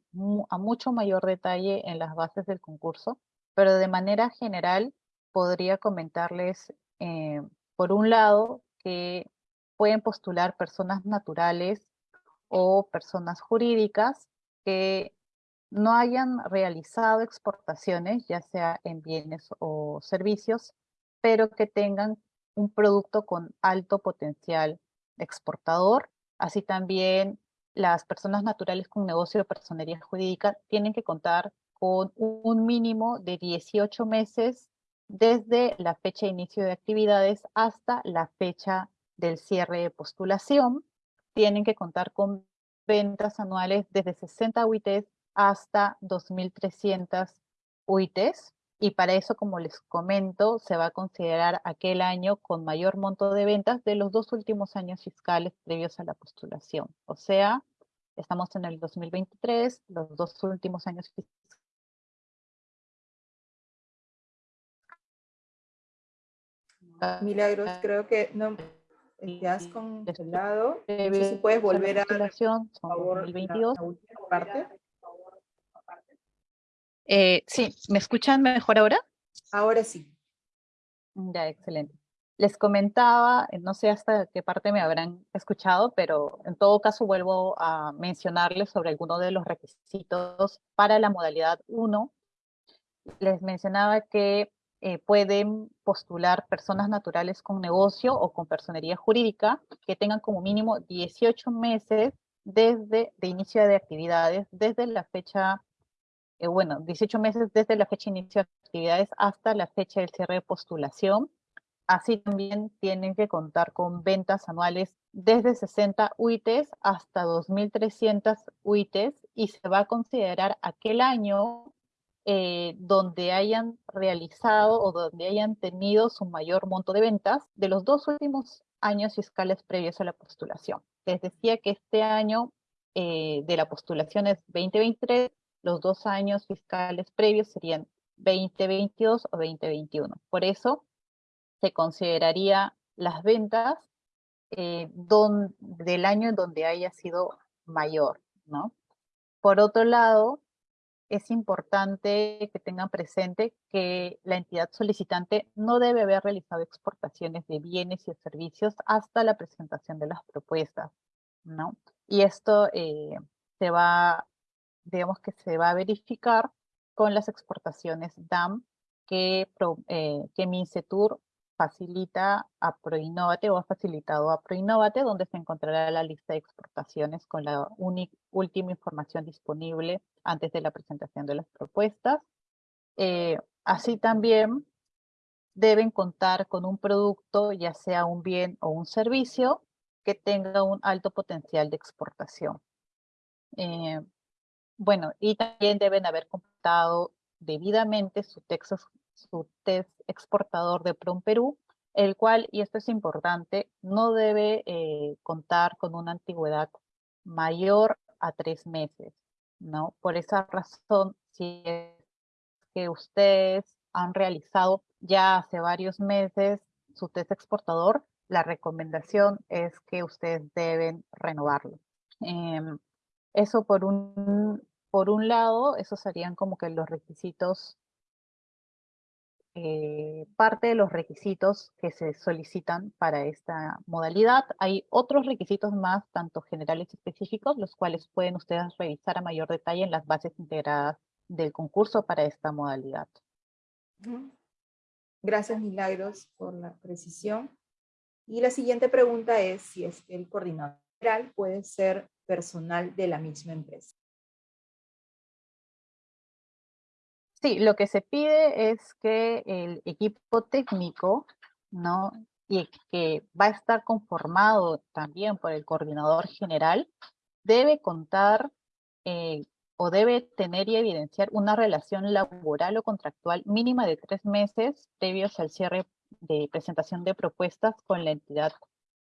a mucho mayor detalle en las bases del concurso, pero de manera general podría comentarles, eh, por un lado, que pueden postular personas naturales o personas jurídicas que no hayan realizado exportaciones, ya sea en bienes o servicios, pero que tengan un producto con alto potencial exportador. Así también las personas naturales con negocio de personería jurídica tienen que contar con un mínimo de 18 meses desde la fecha de inicio de actividades hasta la fecha del cierre de postulación. Tienen que contar con ventas anuales desde 60 UITs hasta 2.300 UITs. Y para eso, como les comento, se va a considerar aquel año con mayor monto de ventas de los dos últimos años fiscales previos a la postulación. O sea, estamos en el 2023, los dos últimos años Milagros, creo que no te has congelado. No sé si puedes volver a, por favor, la, 2022. la última parte. Eh, sí, ¿me escuchan mejor ahora? Ahora sí. Ya, excelente. Les comentaba, eh, no sé hasta qué parte me habrán escuchado, pero en todo caso vuelvo a mencionarles sobre algunos de los requisitos para la modalidad 1. Les mencionaba que eh, pueden postular personas naturales con negocio o con personería jurídica que tengan como mínimo 18 meses desde de inicio de actividades, desde la fecha eh, bueno, 18 meses desde la fecha de inicio de actividades hasta la fecha del cierre de postulación. Así también tienen que contar con ventas anuales desde 60 UITs hasta 2.300 UITs y se va a considerar aquel año eh, donde hayan realizado o donde hayan tenido su mayor monto de ventas de los dos últimos años fiscales previos a la postulación. Les decía que este año eh, de la postulación es 2023, los dos años fiscales previos serían 2022 o 2021. Por eso se consideraría las ventas eh, del año en donde haya sido mayor, ¿no? Por otro lado, es importante que tengan presente que la entidad solicitante no debe haber realizado exportaciones de bienes y servicios hasta la presentación de las propuestas, ¿no? Y esto eh, se va digamos que se va a verificar con las exportaciones DAM que, eh, que Mincetur facilita a Proinnovate o ha facilitado a Proinnovate, donde se encontrará la lista de exportaciones con la última información disponible antes de la presentación de las propuestas. Eh, así también deben contar con un producto, ya sea un bien o un servicio, que tenga un alto potencial de exportación. Eh, bueno, y también deben haber completado debidamente su, texto, su test exportador de PROM Perú, el cual, y esto es importante, no debe eh, contar con una antigüedad mayor a tres meses, ¿no? Por esa razón, si es que ustedes han realizado ya hace varios meses su test exportador, la recomendación es que ustedes deben renovarlo. Em, eso por un, por un lado, esos serían como que los requisitos, eh, parte de los requisitos que se solicitan para esta modalidad. Hay otros requisitos más, tanto generales y específicos, los cuales pueden ustedes revisar a mayor detalle en las bases integradas del concurso para esta modalidad. Gracias, Milagros, por la precisión. Y la siguiente pregunta es si es que el coordinador puede ser personal de la misma empresa. Sí, lo que se pide es que el equipo técnico, ¿no? Y que va a estar conformado también por el coordinador general, debe contar eh, o debe tener y evidenciar una relación laboral o contractual mínima de tres meses previos al cierre de presentación de propuestas con la entidad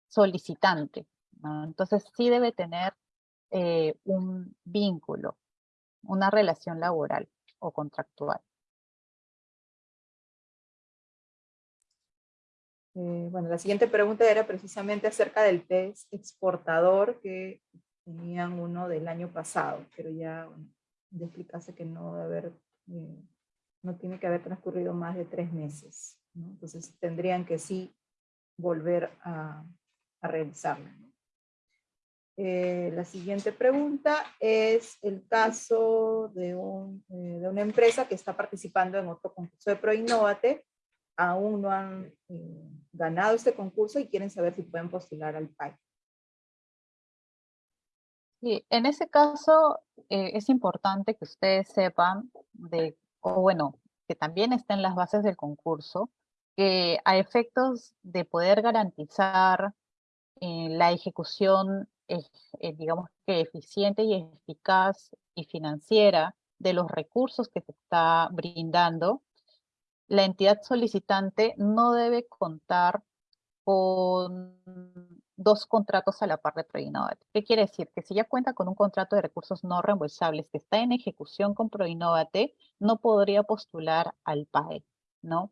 solicitante. Entonces sí debe tener eh, un vínculo, una relación laboral o contractual. Eh, bueno, la siguiente pregunta era precisamente acerca del test exportador que tenían uno del año pasado, pero ya de explicarse que no debe haber, eh, no tiene que haber transcurrido más de tres meses. Entonces tendrían que sí volver a, a realizarlo. Eh, la siguiente pregunta es el caso de, un, eh, de, una empresa que está participando en otro concurso de ProInnovate. Aún no han ganado este concurso y quieren saber si pueden postular al PAI. Sí, en ese caso eh, es importante que ustedes sepan de, o bueno, que también estén las bases del concurso, que a efectos de poder garantizar eh, la ejecución, eh, digamos que eficiente y eficaz y financiera de los recursos que se está brindando, la entidad solicitante no debe contar con dos contratos a la par de ProInnovate. ¿Qué quiere decir? Que si ya cuenta con un contrato de recursos no reembolsables que está en ejecución con ProInnovate, no podría postular al PAE, ¿no?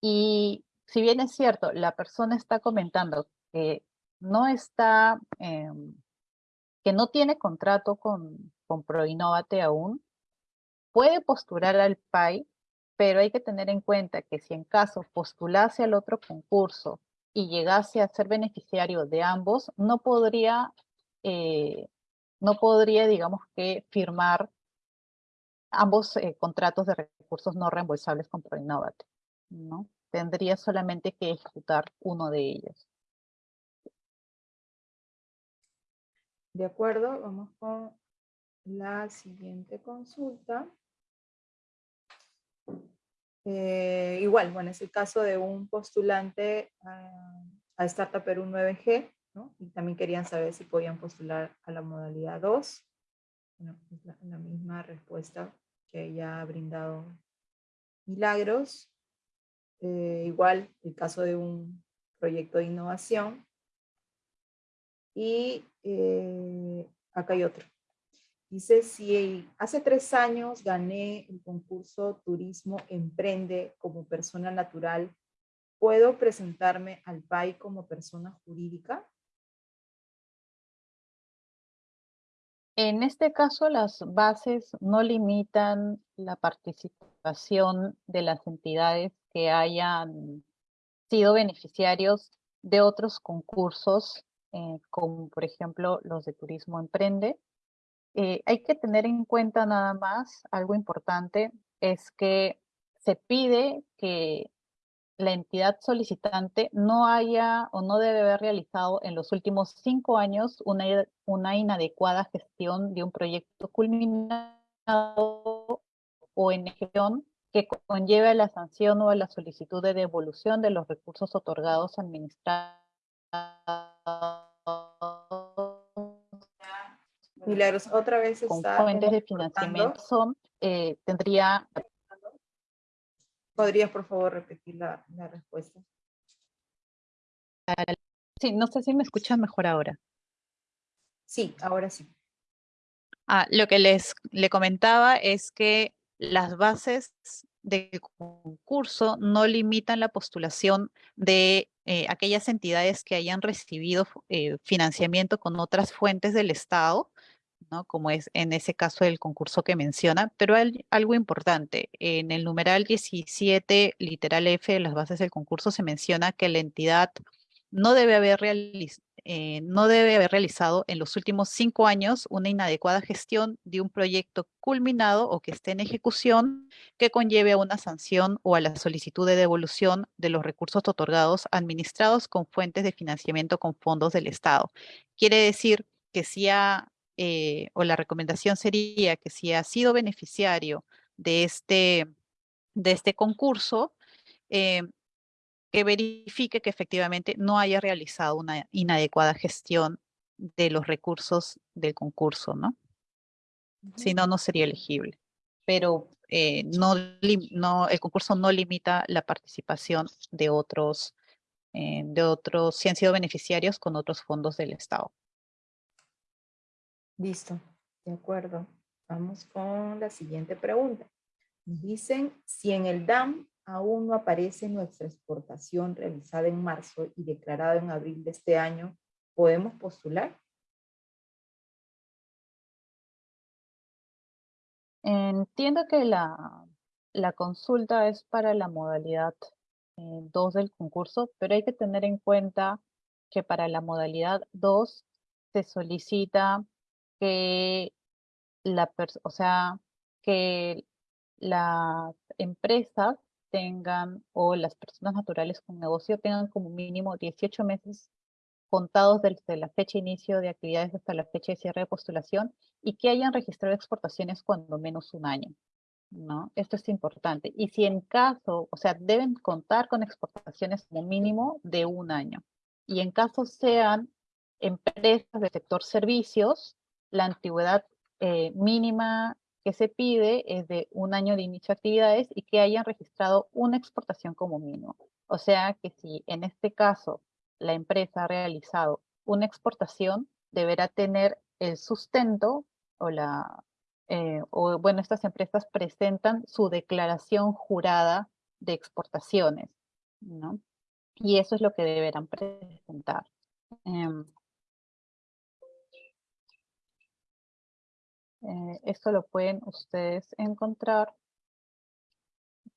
Y si bien es cierto, la persona está comentando que no está, em, que no tiene contrato con, con ProInnovate aún, puede postular al PAI, pero hay que tener en cuenta que si en caso postulase al otro concurso y llegase a ser beneficiario de ambos, no podría, eh, no podría digamos que, firmar ambos eh, contratos de recursos no reembolsables con ProInnovate, ¿no? Tendría solamente que ejecutar uno de ellos. De acuerdo, vamos con la siguiente consulta. Eh, igual, bueno, es el caso de un postulante a, Startup Perú 9G, ¿no? Y también querían saber si podían postular a la modalidad 2. Bueno, es la, misma respuesta que ya ha brindado Milagros. Eh, igual, el caso de un proyecto de innovación. Y eh, acá hay otro. Dice, si hace tres años gané el concurso Turismo Emprende como persona natural, ¿puedo presentarme al PAI como persona jurídica? En este caso, las bases no limitan la participación de las entidades que hayan sido beneficiarios de otros concursos, eh, como por ejemplo los de Turismo Emprende, eh, hay que tener en cuenta nada más, algo importante, es que se pide que la entidad solicitante no haya o no debe haber realizado en los últimos cinco años una, una inadecuada gestión de un proyecto culminado o en ejecución que conlleve a la sanción o a la solicitud de devolución de los recursos otorgados administrados. Milagros, otra vez con está fuentes de financiamiento son, eh, tendría ¿Podrías, por favor, repetir la, la respuesta? Sí, no sé si me escuchan mejor ahora. Sí, ahora sí. Ah, lo que les le comentaba es que las bases del concurso no limitan la postulación de eh, aquellas entidades que hayan recibido eh, financiamiento con otras fuentes del Estado, ¿no? como es en ese caso el concurso que menciona, pero hay algo importante, en el numeral 17, literal F de las bases del concurso se menciona que la entidad no debe haber, realiz- eh, no debe haber realizado en los últimos cinco años una inadecuada gestión de un proyecto culminado o que esté en ejecución que conlleve a una sanción o a la solicitud de devolución de los recursos otorgados administrados con fuentes de financiamiento con fondos del Estado. Quiere decir que si ha, eh, o la recomendación sería que si ha sido beneficiario de este, de este concurso, eh, que verifique que efectivamente no haya realizado una inadecuada gestión de los recursos del concurso, ¿no? Si no, no sería elegible. Pero eh, no, no, el concurso no limita la participación de otros, eh, de otros, si han sido beneficiarios con otros fondos del Estado. Listo, de acuerdo. Vamos con la siguiente pregunta. Dicen, si en el DAM aún no aparece nuestra exportación realizada en marzo y declarada en abril de este año, ¿podemos postular? Entiendo que la, la consulta es para la modalidad 2 del concurso, pero hay que tener en cuenta que para la modalidad 2 se solicita que la o sea, que las empresas tengan o las personas naturales con negocio tengan como mínimo 18 meses contados desde la fecha de inicio de actividades hasta la fecha de cierre de postulación y que hayan registrado exportaciones cuando menos un año. ¿no? Esto es importante. Y si en caso, o sea, deben contar con exportaciones como mínimo de un año. Y en caso sean empresas del sector servicios, la antigüedad eh, mínima que se pide es de un año de inicio de actividades y que hayan registrado una exportación como mínimo. O sea que si en este caso la empresa ha realizado una exportación, deberá tener el sustento o la, eh, o bueno, estas empresas presentan su declaración jurada de exportaciones, ¿no? Y eso es lo que deberán presentar. Em, eh, esto lo pueden ustedes encontrar.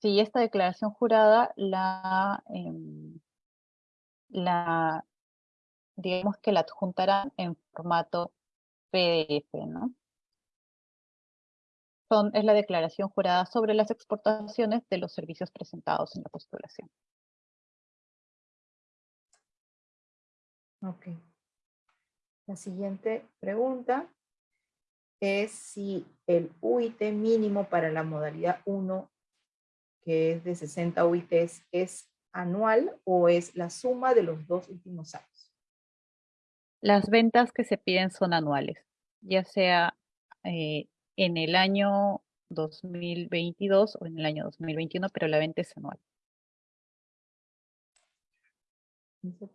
Si esta declaración jurada la, em, digamos que la adjuntarán en formato PDF, ¿no? Es la declaración jurada sobre las exportaciones de los servicios presentados en la postulación. Ok. La siguiente pregunta es si el UIT mínimo para la modalidad 1, que es de 60 UITs, es anual o es la suma de los dos últimos años. Las ventas que se piden son anuales, ya sea eh, en el año 2022 o en el año 2021, pero la venta es anual. Dice,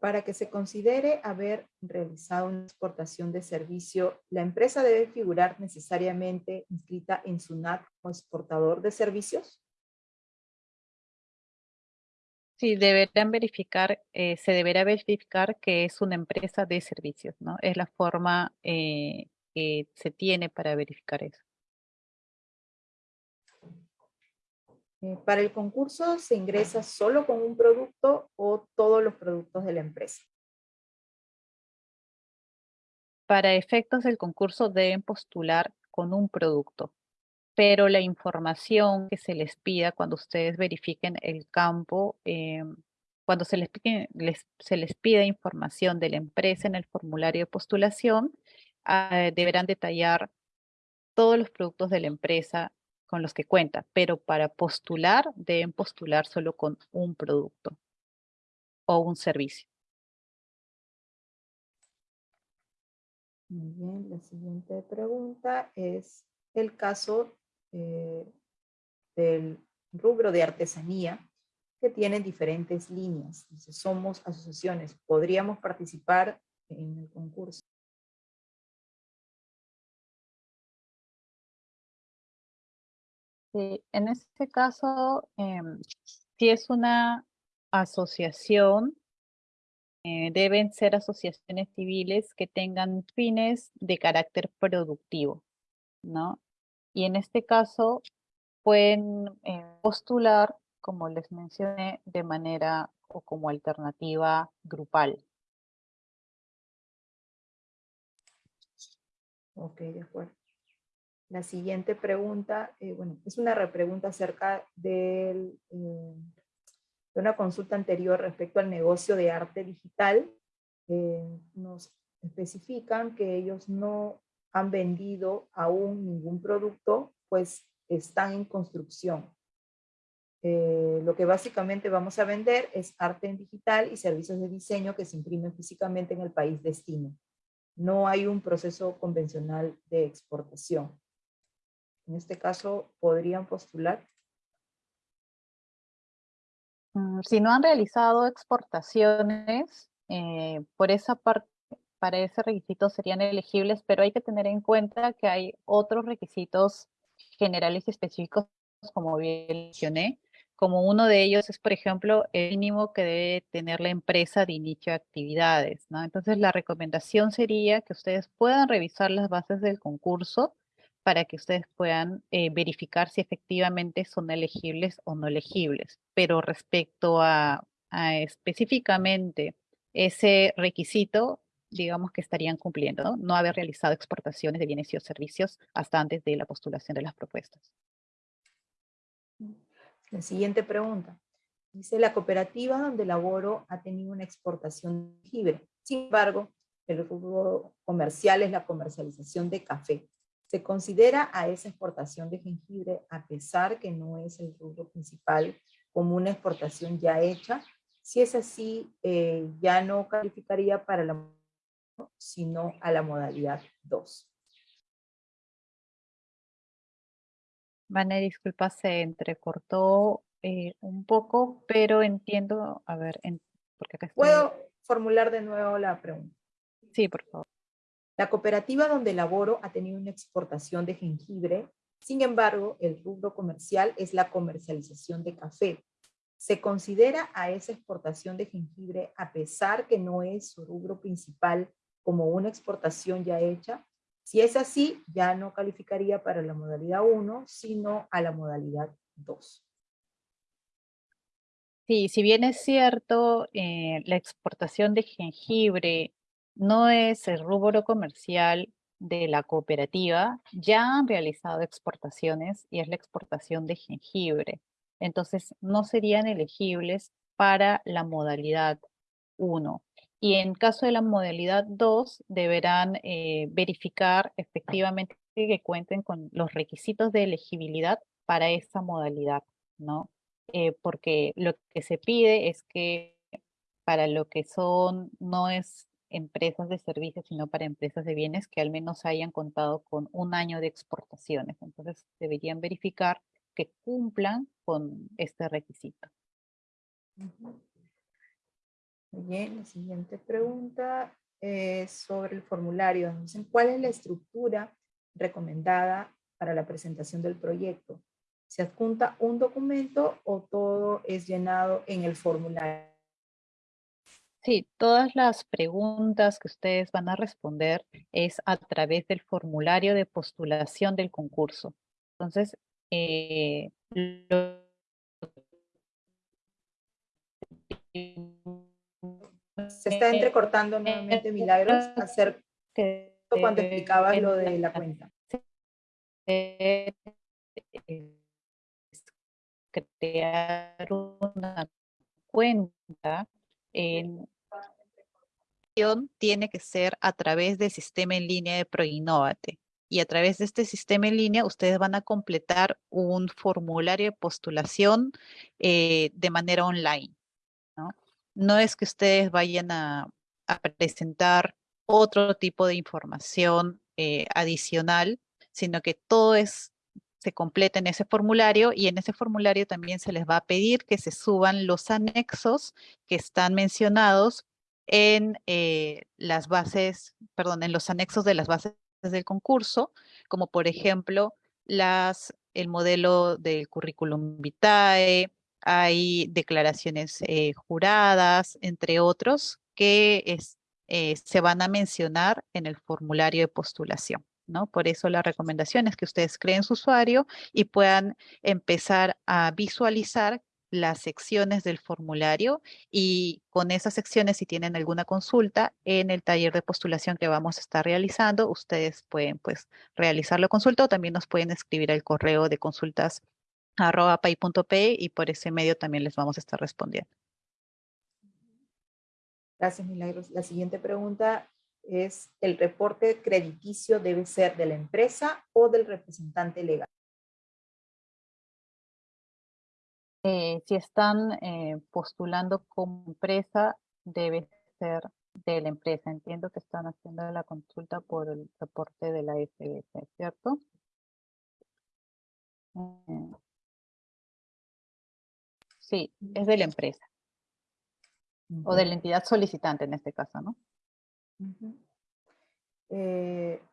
Para que se considere haber realizado una exportación de servicio, la empresa debe figurar necesariamente inscrita en SUNAT como exportador de servicios. Sí, deberán verificar, eh, se deberá verificar que es una empresa de servicios, ¿no? Es la forma eh, que se tiene para verificar eso. Para el concurso, ¿se ingresa solo con un producto o todos los productos de la empresa? Para efectos del concurso deben postular con un producto, pero la información que se les pida cuando ustedes verifiquen el campo, eh, cuando se les pida información de la empresa en el formulario de postulación, ah, deberán detallar todos los productos de la empresa con los que cuenta, pero para postular deben postular solo con un producto o un servicio. Muy bien, la siguiente pregunta es el caso eh, del rubro de artesanía que tiene diferentes líneas. Dice, somos asociaciones, ¿podríamos participar en el concurso? En este caso, em, si es una asociación, eh, deben ser asociaciones civiles que tengan fines de carácter productivo, ¿no? Y en este caso pueden eh, postular, como les mencioné, de manera o como alternativa grupal. Ok, de acuerdo. La siguiente pregunta, eh, bueno, es una repregunta acerca eh, de una consulta anterior respecto al negocio de arte digital. Eh, nos especifican que ellos no han vendido aún ningún producto, pues están en construcción. lo que básicamente vamos a vender es arte en digital y servicios de diseño que se imprimen físicamente en el país destino. No hay un proceso convencional de exportación. En este caso, ¿podrían postular? Mm, si no han realizado exportaciones, eh, por esa parte, para ese requisito serían elegibles, pero hay que tener en cuenta que hay otros requisitos generales y específicos, como bien mencioné, como uno de ellos es, por ejemplo, el mínimo que debe tener la empresa de inicio de actividades, ¿no? Entonces, la recomendación sería que ustedes puedan revisar las bases del concurso para que ustedes puedan eh, verificar si efectivamente son elegibles o no elegibles. Pero respecto a, específicamente ese requisito, digamos que estarían cumpliendo, ¿no? ¿no? haber realizado exportaciones de bienes y servicios hasta antes de la postulación de las propuestas. La siguiente pregunta. Dice, la cooperativa donde laboro ha tenido una exportación libre. Sin embargo, el rubro comercial es la comercialización de café. Se considera a esa exportación de jengibre, a pesar que no es el rubro principal, como una exportación ya hecha. Si es así, eh, ya no calificaría para la sino a la modalidad 2. Vane, disculpa, se entrecortó eh, un poco, pero entiendo, a ver, porque acá ¿Puedo formular de nuevo la pregunta? Sí, por favor. La cooperativa donde laboro ha tenido una exportación de jengibre, sin embargo, el rubro comercial es la comercialización de café. Se considera a esa exportación de jengibre, a pesar que no es su rubro principal, como una exportación ya hecha. Si es así, ya no calificaría para la modalidad 1, sino a la modalidad 2. Sí, si bien es cierto, eh, la exportación de jengibre no es el rubro comercial de la cooperativa, ya han realizado exportaciones y es la exportación de jengibre. Entonces, no serían elegibles para la modalidad 1. Y en caso de la modalidad 2, deberán eh, verificar efectivamente que cuenten con los requisitos de elegibilidad para esa modalidad, ¿no? Eh, porque lo que se pide es que para lo que son, no es empresas de servicios, sino para empresas de bienes que al menos hayan contado con un año de exportaciones. Entonces deberían verificar que cumplan con este requisito. Bien, la siguiente pregunta es sobre el formulario. Dicen, ¿cuál es la estructura recomendada para la presentación del proyecto? ¿Se adjunta un documento o todo es llenado en el formulario? Sí, todas las preguntas que ustedes van a responder es a través del formulario de postulación del concurso. Entonces, eh, se está entrecortando nuevamente Milagros hacer cuando explicabas lo de la cuenta. Crear una cuenta en tiene que ser a través del sistema en línea de ProInnovate. y a través de este sistema en línea ustedes van a completar un formulario de postulación eh, de manera online. ¿no? es que ustedes vayan a, presentar otro tipo de información eh, adicional, sino que todo es, se completa en ese formulario y en ese formulario también se les va a pedir que se suban los anexos que están mencionados en eh, las bases, perdón, en los anexos de las bases del concurso, como por ejemplo las, el modelo del currículum vitae, hay declaraciones eh, juradas, entre otros, que eh, se van a mencionar en el formulario de postulación. ¿No? Por eso la recomendación es que ustedes creen su usuario y puedan empezar a visualizar las secciones del formulario y con esas secciones, si tienen alguna consulta en el taller de postulación que vamos a estar realizando, ustedes pueden pues realizar la consulta o también nos pueden escribir al correo de consultas arroba pay.p y por ese medio también les vamos a estar respondiendo. Gracias, Milagros. La siguiente pregunta es, ¿el reporte crediticio debe ser de la empresa o del representante legal? Eh, si están eh, postulando como empresa, debe ser de la empresa. Entiendo que están haciendo la consulta por el reporte de la SBS, ¿cierto? Eh, sí, es de la empresa. O de la entidad solicitante en este caso, ¿no?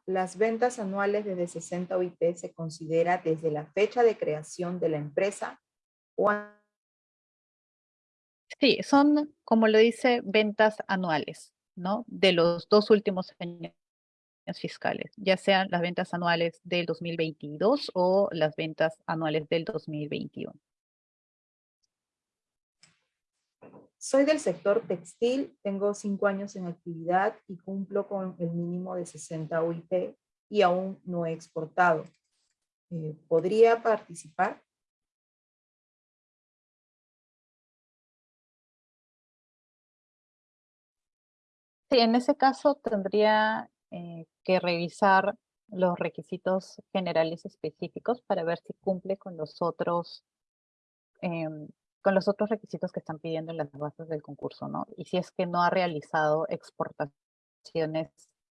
Las ventas anuales desde 60 OIT se considera desde la fecha de creación de la empresa Sí, son, como lo dice, ventas anuales, ¿no? De los dos últimos años fiscales, ya sean las ventas anuales del 2022 o las ventas anuales del 2021. Soy del sector textil, tengo cinco años en actividad y cumplo con el mínimo de 60 UIT y aún no he exportado. Eh, ¿Podría participar? Sí, en ese caso tendría eh, que revisar los requisitos generales específicos para ver si cumple con los otros em, con los otros requisitos que están pidiendo en las bases del concurso, ¿no? Y si es que no ha realizado exportaciones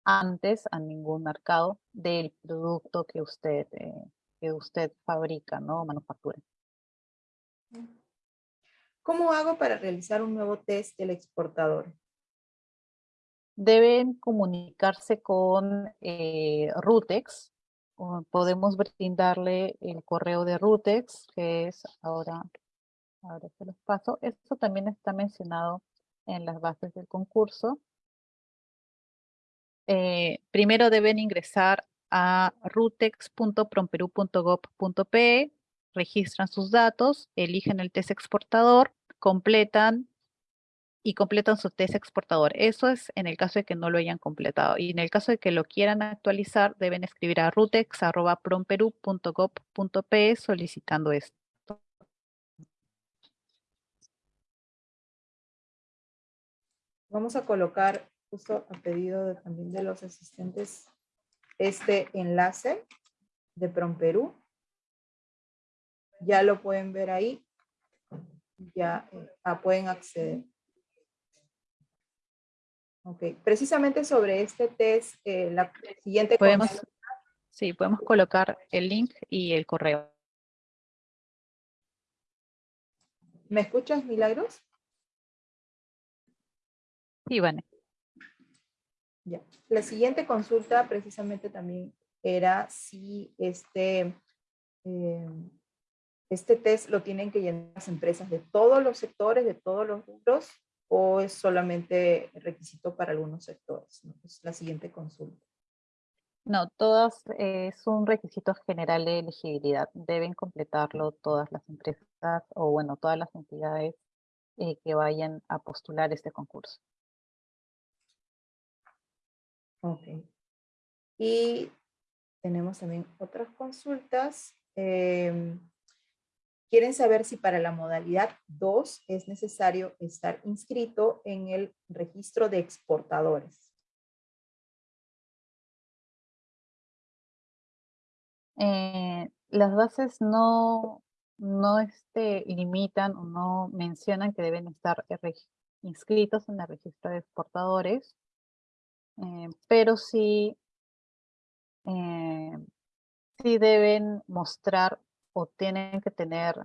antes a ningún mercado del producto que usted, eh, que usted fabrica, ¿no? Manufactura. ¿Cómo hago para realizar un nuevo test del exportador? deben comunicarse con eh, Rutex. podemos brindarle el correo de Rutex, que es ahora, ahora se los paso. Esto también está mencionado en las bases del concurso. Eh, primero deben ingresar a rutex.promperu.gov.pe, registran sus datos, eligen el test exportador, completan y completan su test exportador. Eso es en el caso de que no lo hayan completado. Y en el caso de que lo quieran actualizar, deben escribir a rutex.promperu.gov.pe solicitando esto. Vamos a colocar, justo a pedido también de los asistentes, este enlace de Promperú. Ya lo pueden ver ahí. Ya eh, ah, pueden acceder. Ok, precisamente sobre este test, eh, la siguiente... Podemos, sí, podemos colocar el link y el correo. ¿Me escuchas, Milagros? Sí, Vane. Ya. La siguiente consulta precisamente también era si este, eh, este test lo tienen que llenar las empresas de todos los sectores, de todos los rubros, o es solamente requisito para algunos sectores? Es la siguiente consulta. No, todas eh, es un requisito general de elegibilidad. Deben completarlo todas las empresas o, bueno, todas las entidades eh, que vayan a postular este concurso. Ok. Y tenemos también otras consultas. Em, Quieren saber si para la modalidad 2 es necesario estar inscrito en el registro de exportadores. Eh, las bases no, no este, limitan o no mencionan que deben estar inscritos en el registro de exportadores, eh, pero sí, eh, sí deben mostrar o tienen que tener,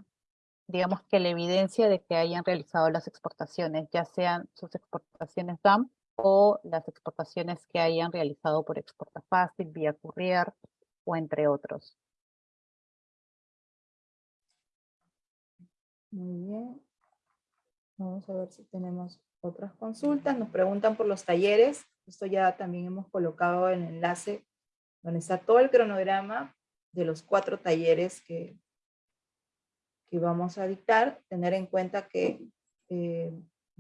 digamos que la evidencia de que hayan realizado las exportaciones, ya sean sus exportaciones DAM o las exportaciones que hayan realizado por exporta fácil, vía courier o entre otros. Muy bien. Vamos a ver si tenemos otras consultas. Nos preguntan por los talleres. Esto ya también hemos colocado el enlace donde está todo el cronograma de los cuatro talleres que, que vamos a dictar. Tener en cuenta que eh,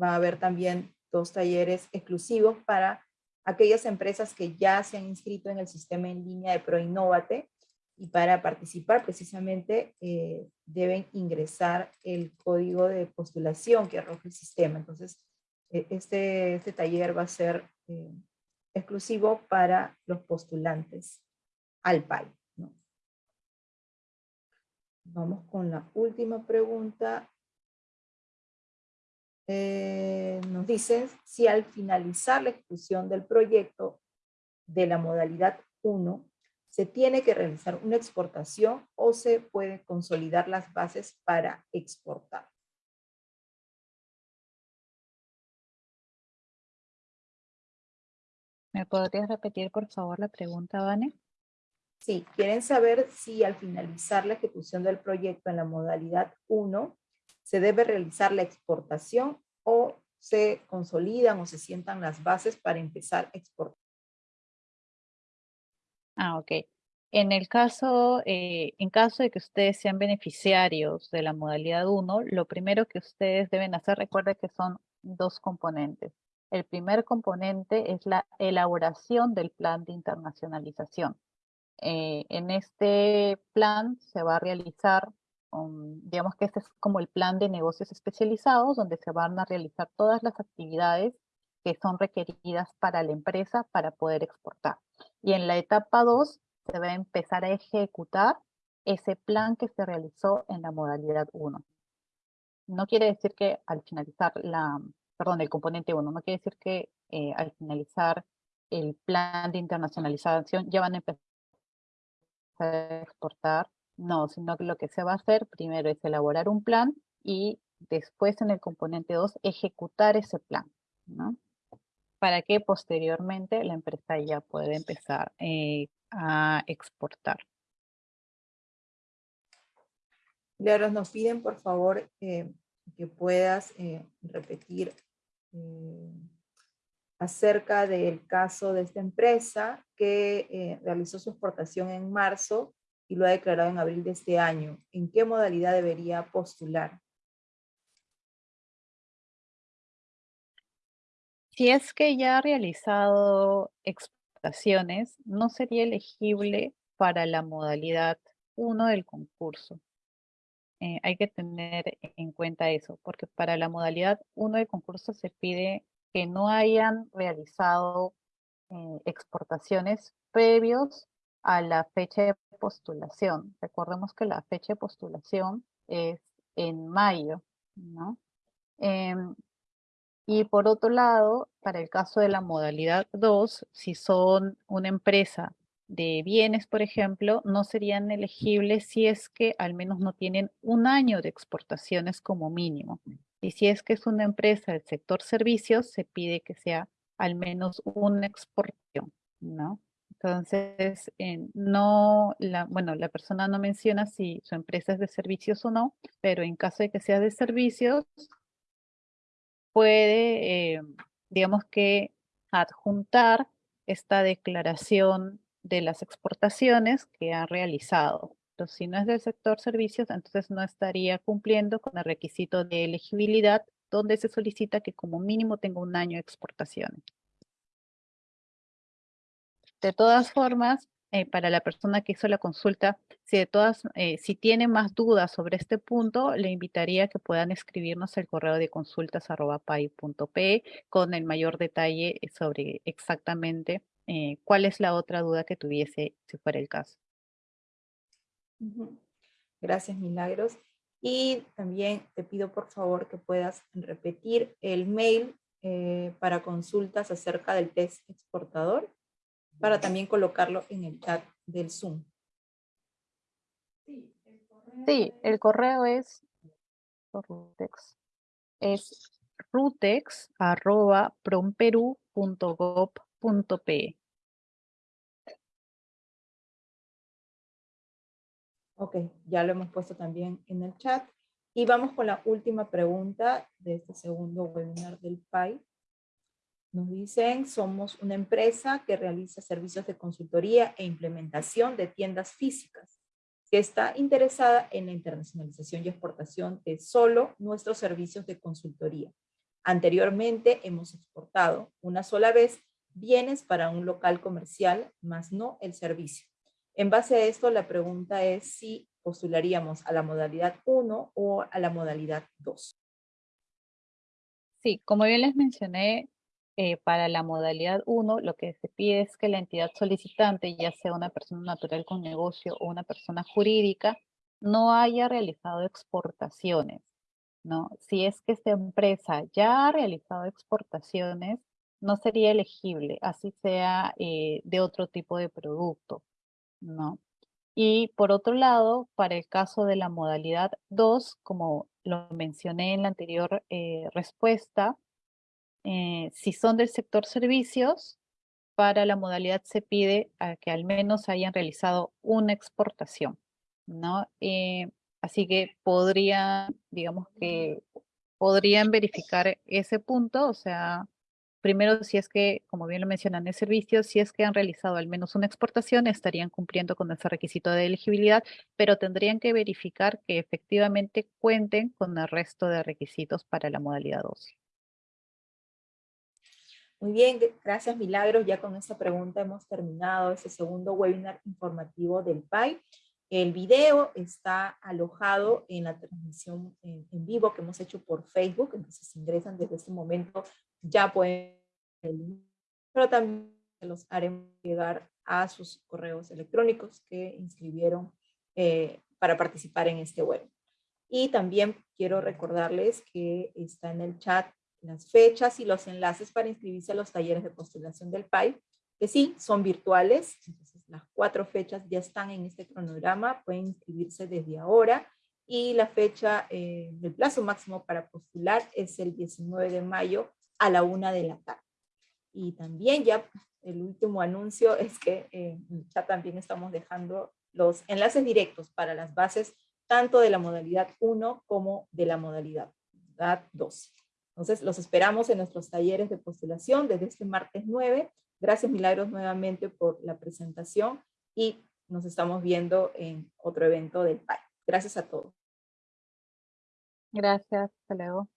va a haber también dos talleres exclusivos para aquellas empresas que ya se han inscrito en el sistema en línea de ProInnovate y para participar precisamente eh, deben ingresar el código de postulación que arroja el sistema. Entonces, este, este taller va a ser eh, exclusivo para los postulantes al PAI. Vamos con la última pregunta. Eh, nos dice si al finalizar la ejecución del proyecto de la modalidad 1 se tiene que realizar una exportación o se puede consolidar las bases para exportar. ¿Me podrías repetir, por favor, la pregunta, Vane? Sí, quieren saber si al finalizar la ejecución del proyecto en la modalidad 1, se debe realizar la exportación o se consolidan o se sientan las bases para empezar a exportar. Ah, ok. En el caso, eh, en caso de que ustedes sean beneficiarios de la modalidad 1, lo primero que ustedes deben hacer, recuerden que son dos componentes. El primer componente es la elaboración del plan de internacionalización. Eh, en este plan se va a realizar, digamos que este es como el plan de negocios especializados, donde se van a realizar todas las actividades que son requeridas para la empresa para poder exportar. Y en la etapa 2 se va a empezar a ejecutar ese plan que se realizó en la modalidad 1. No quiere decir que al finalizar la, perdón, el componente 1, no quiere decir que eh, al finalizar el plan de internacionalización ya van a empezar a exportar, no, sino que lo que se va a hacer primero es elaborar un plan y después en el componente 2 ejecutar ese plan, ¿no? Para que posteriormente la empresa ya pueda empezar eh, a exportar. Claro, nos piden por favor eh, que puedas repetir acerca del caso de esta empresa que eh, realizó su exportación en marzo y lo ha declarado en abril de este año. ¿En qué modalidad debería postular? Si es que ya ha realizado exportaciones, no sería elegible para la modalidad 1 del concurso. Eh, hay que tener en cuenta eso, porque para la modalidad 1 del concurso se pide que no hayan realizado eh, exportaciones previos a la fecha de postulación. Recordemos que la fecha de postulación es en mayo, ¿no? Em, y por otro lado, para el caso de la modalidad 2, si son una empresa de bienes, por ejemplo, no serían elegibles si es que al menos no tienen un año de exportaciones como mínimo. Y si es que es una empresa del sector servicios, se pide que sea al menos una exportación, ¿no? Entonces, no, la, bueno, la persona no menciona si su empresa es de servicios o no, pero en caso de que sea de servicios, puede, eh, digamos que, adjuntar esta declaración de las exportaciones que ha realizado. Entonces, si no es del sector servicios, entonces no estaría cumpliendo con el requisito de elegibilidad donde se solicita que como mínimo tenga un año de exportaciones. De todas formas, eh, para la persona que hizo la consulta, si, de todas, eh, si tiene más dudas sobre este punto, le invitaría a que puedan escribirnos el correo de consultas.pai.pe con el mayor detalle sobre exactamente eh, cuál es la otra duda que tuviese si fuera el caso. Gracias, Milagros. Y también te pido por favor que puedas repetir el mail eh, para consultas acerca del test exportador, para también colocarlo en el chat del Zoom. Sí, el correo es Rutex. Es rutex promperu.gov.pe. Ok, ya lo hemos puesto también en el chat. Y vamos con la última pregunta de este segundo webinar del PAI. Nos dicen, somos una empresa que realiza servicios de consultoría e implementación de tiendas físicas, que está interesada en la internacionalización y exportación de solo nuestros servicios de consultoría. Anteriormente hemos exportado una sola vez bienes para un local comercial, más no el servicio. En base a esto, la pregunta es si postularíamos a la modalidad 1 o a la modalidad 2. Sí, como bien les mencioné, eh, para la modalidad 1 lo que se pide es que la entidad solicitante, ya sea una persona natural con negocio o una persona jurídica, no haya realizado exportaciones. ¿no? Si es que esta empresa ya ha realizado exportaciones, no sería elegible, así sea eh, de otro tipo de producto. ¿no? Y por otro lado, para el caso de la modalidad 2, como lo mencioné en la anterior eh, respuesta, eh, si son del sector servicios, para la modalidad se pide a que al menos hayan realizado una exportación, ¿no? Así que podrían, digamos que podrían verificar ese punto, o sea, Primero, si es que, como bien lo mencionan, el servicio, si es que han realizado al menos una exportación, estarían cumpliendo con ese requisito de elegibilidad, pero tendrían que verificar que efectivamente cuenten con el resto de requisitos para la modalidad 2. Muy bien, gracias Milagros. Ya con esta pregunta hemos terminado este segundo webinar informativo del PAI. El video está alojado en la transmisión en, vivo que hemos hecho por Facebook, entonces ingresan desde este momento ya pueden, pero también los haremos llegar a sus correos electrónicos que inscribieron eh, para participar en este web. Y también quiero recordarles que está en el chat las fechas y los enlaces para inscribirse a los talleres de postulación del PAI, que sí, son virtuales, entonces las cuatro fechas ya están en este cronograma, pueden inscribirse desde ahora, y la fecha eh, del plazo máximo para postular es el 19 de mayo a la una de la tarde. Y también ya el último anuncio es que eh, ya también estamos dejando los enlaces directos para las bases tanto de la modalidad 1 como de la modalidad 2. Entonces los esperamos en nuestros talleres de postulación desde este martes 9. Gracias Milagros nuevamente por la presentación y nos estamos viendo en otro evento del PAI. Gracias a todos. Gracias, hasta luego.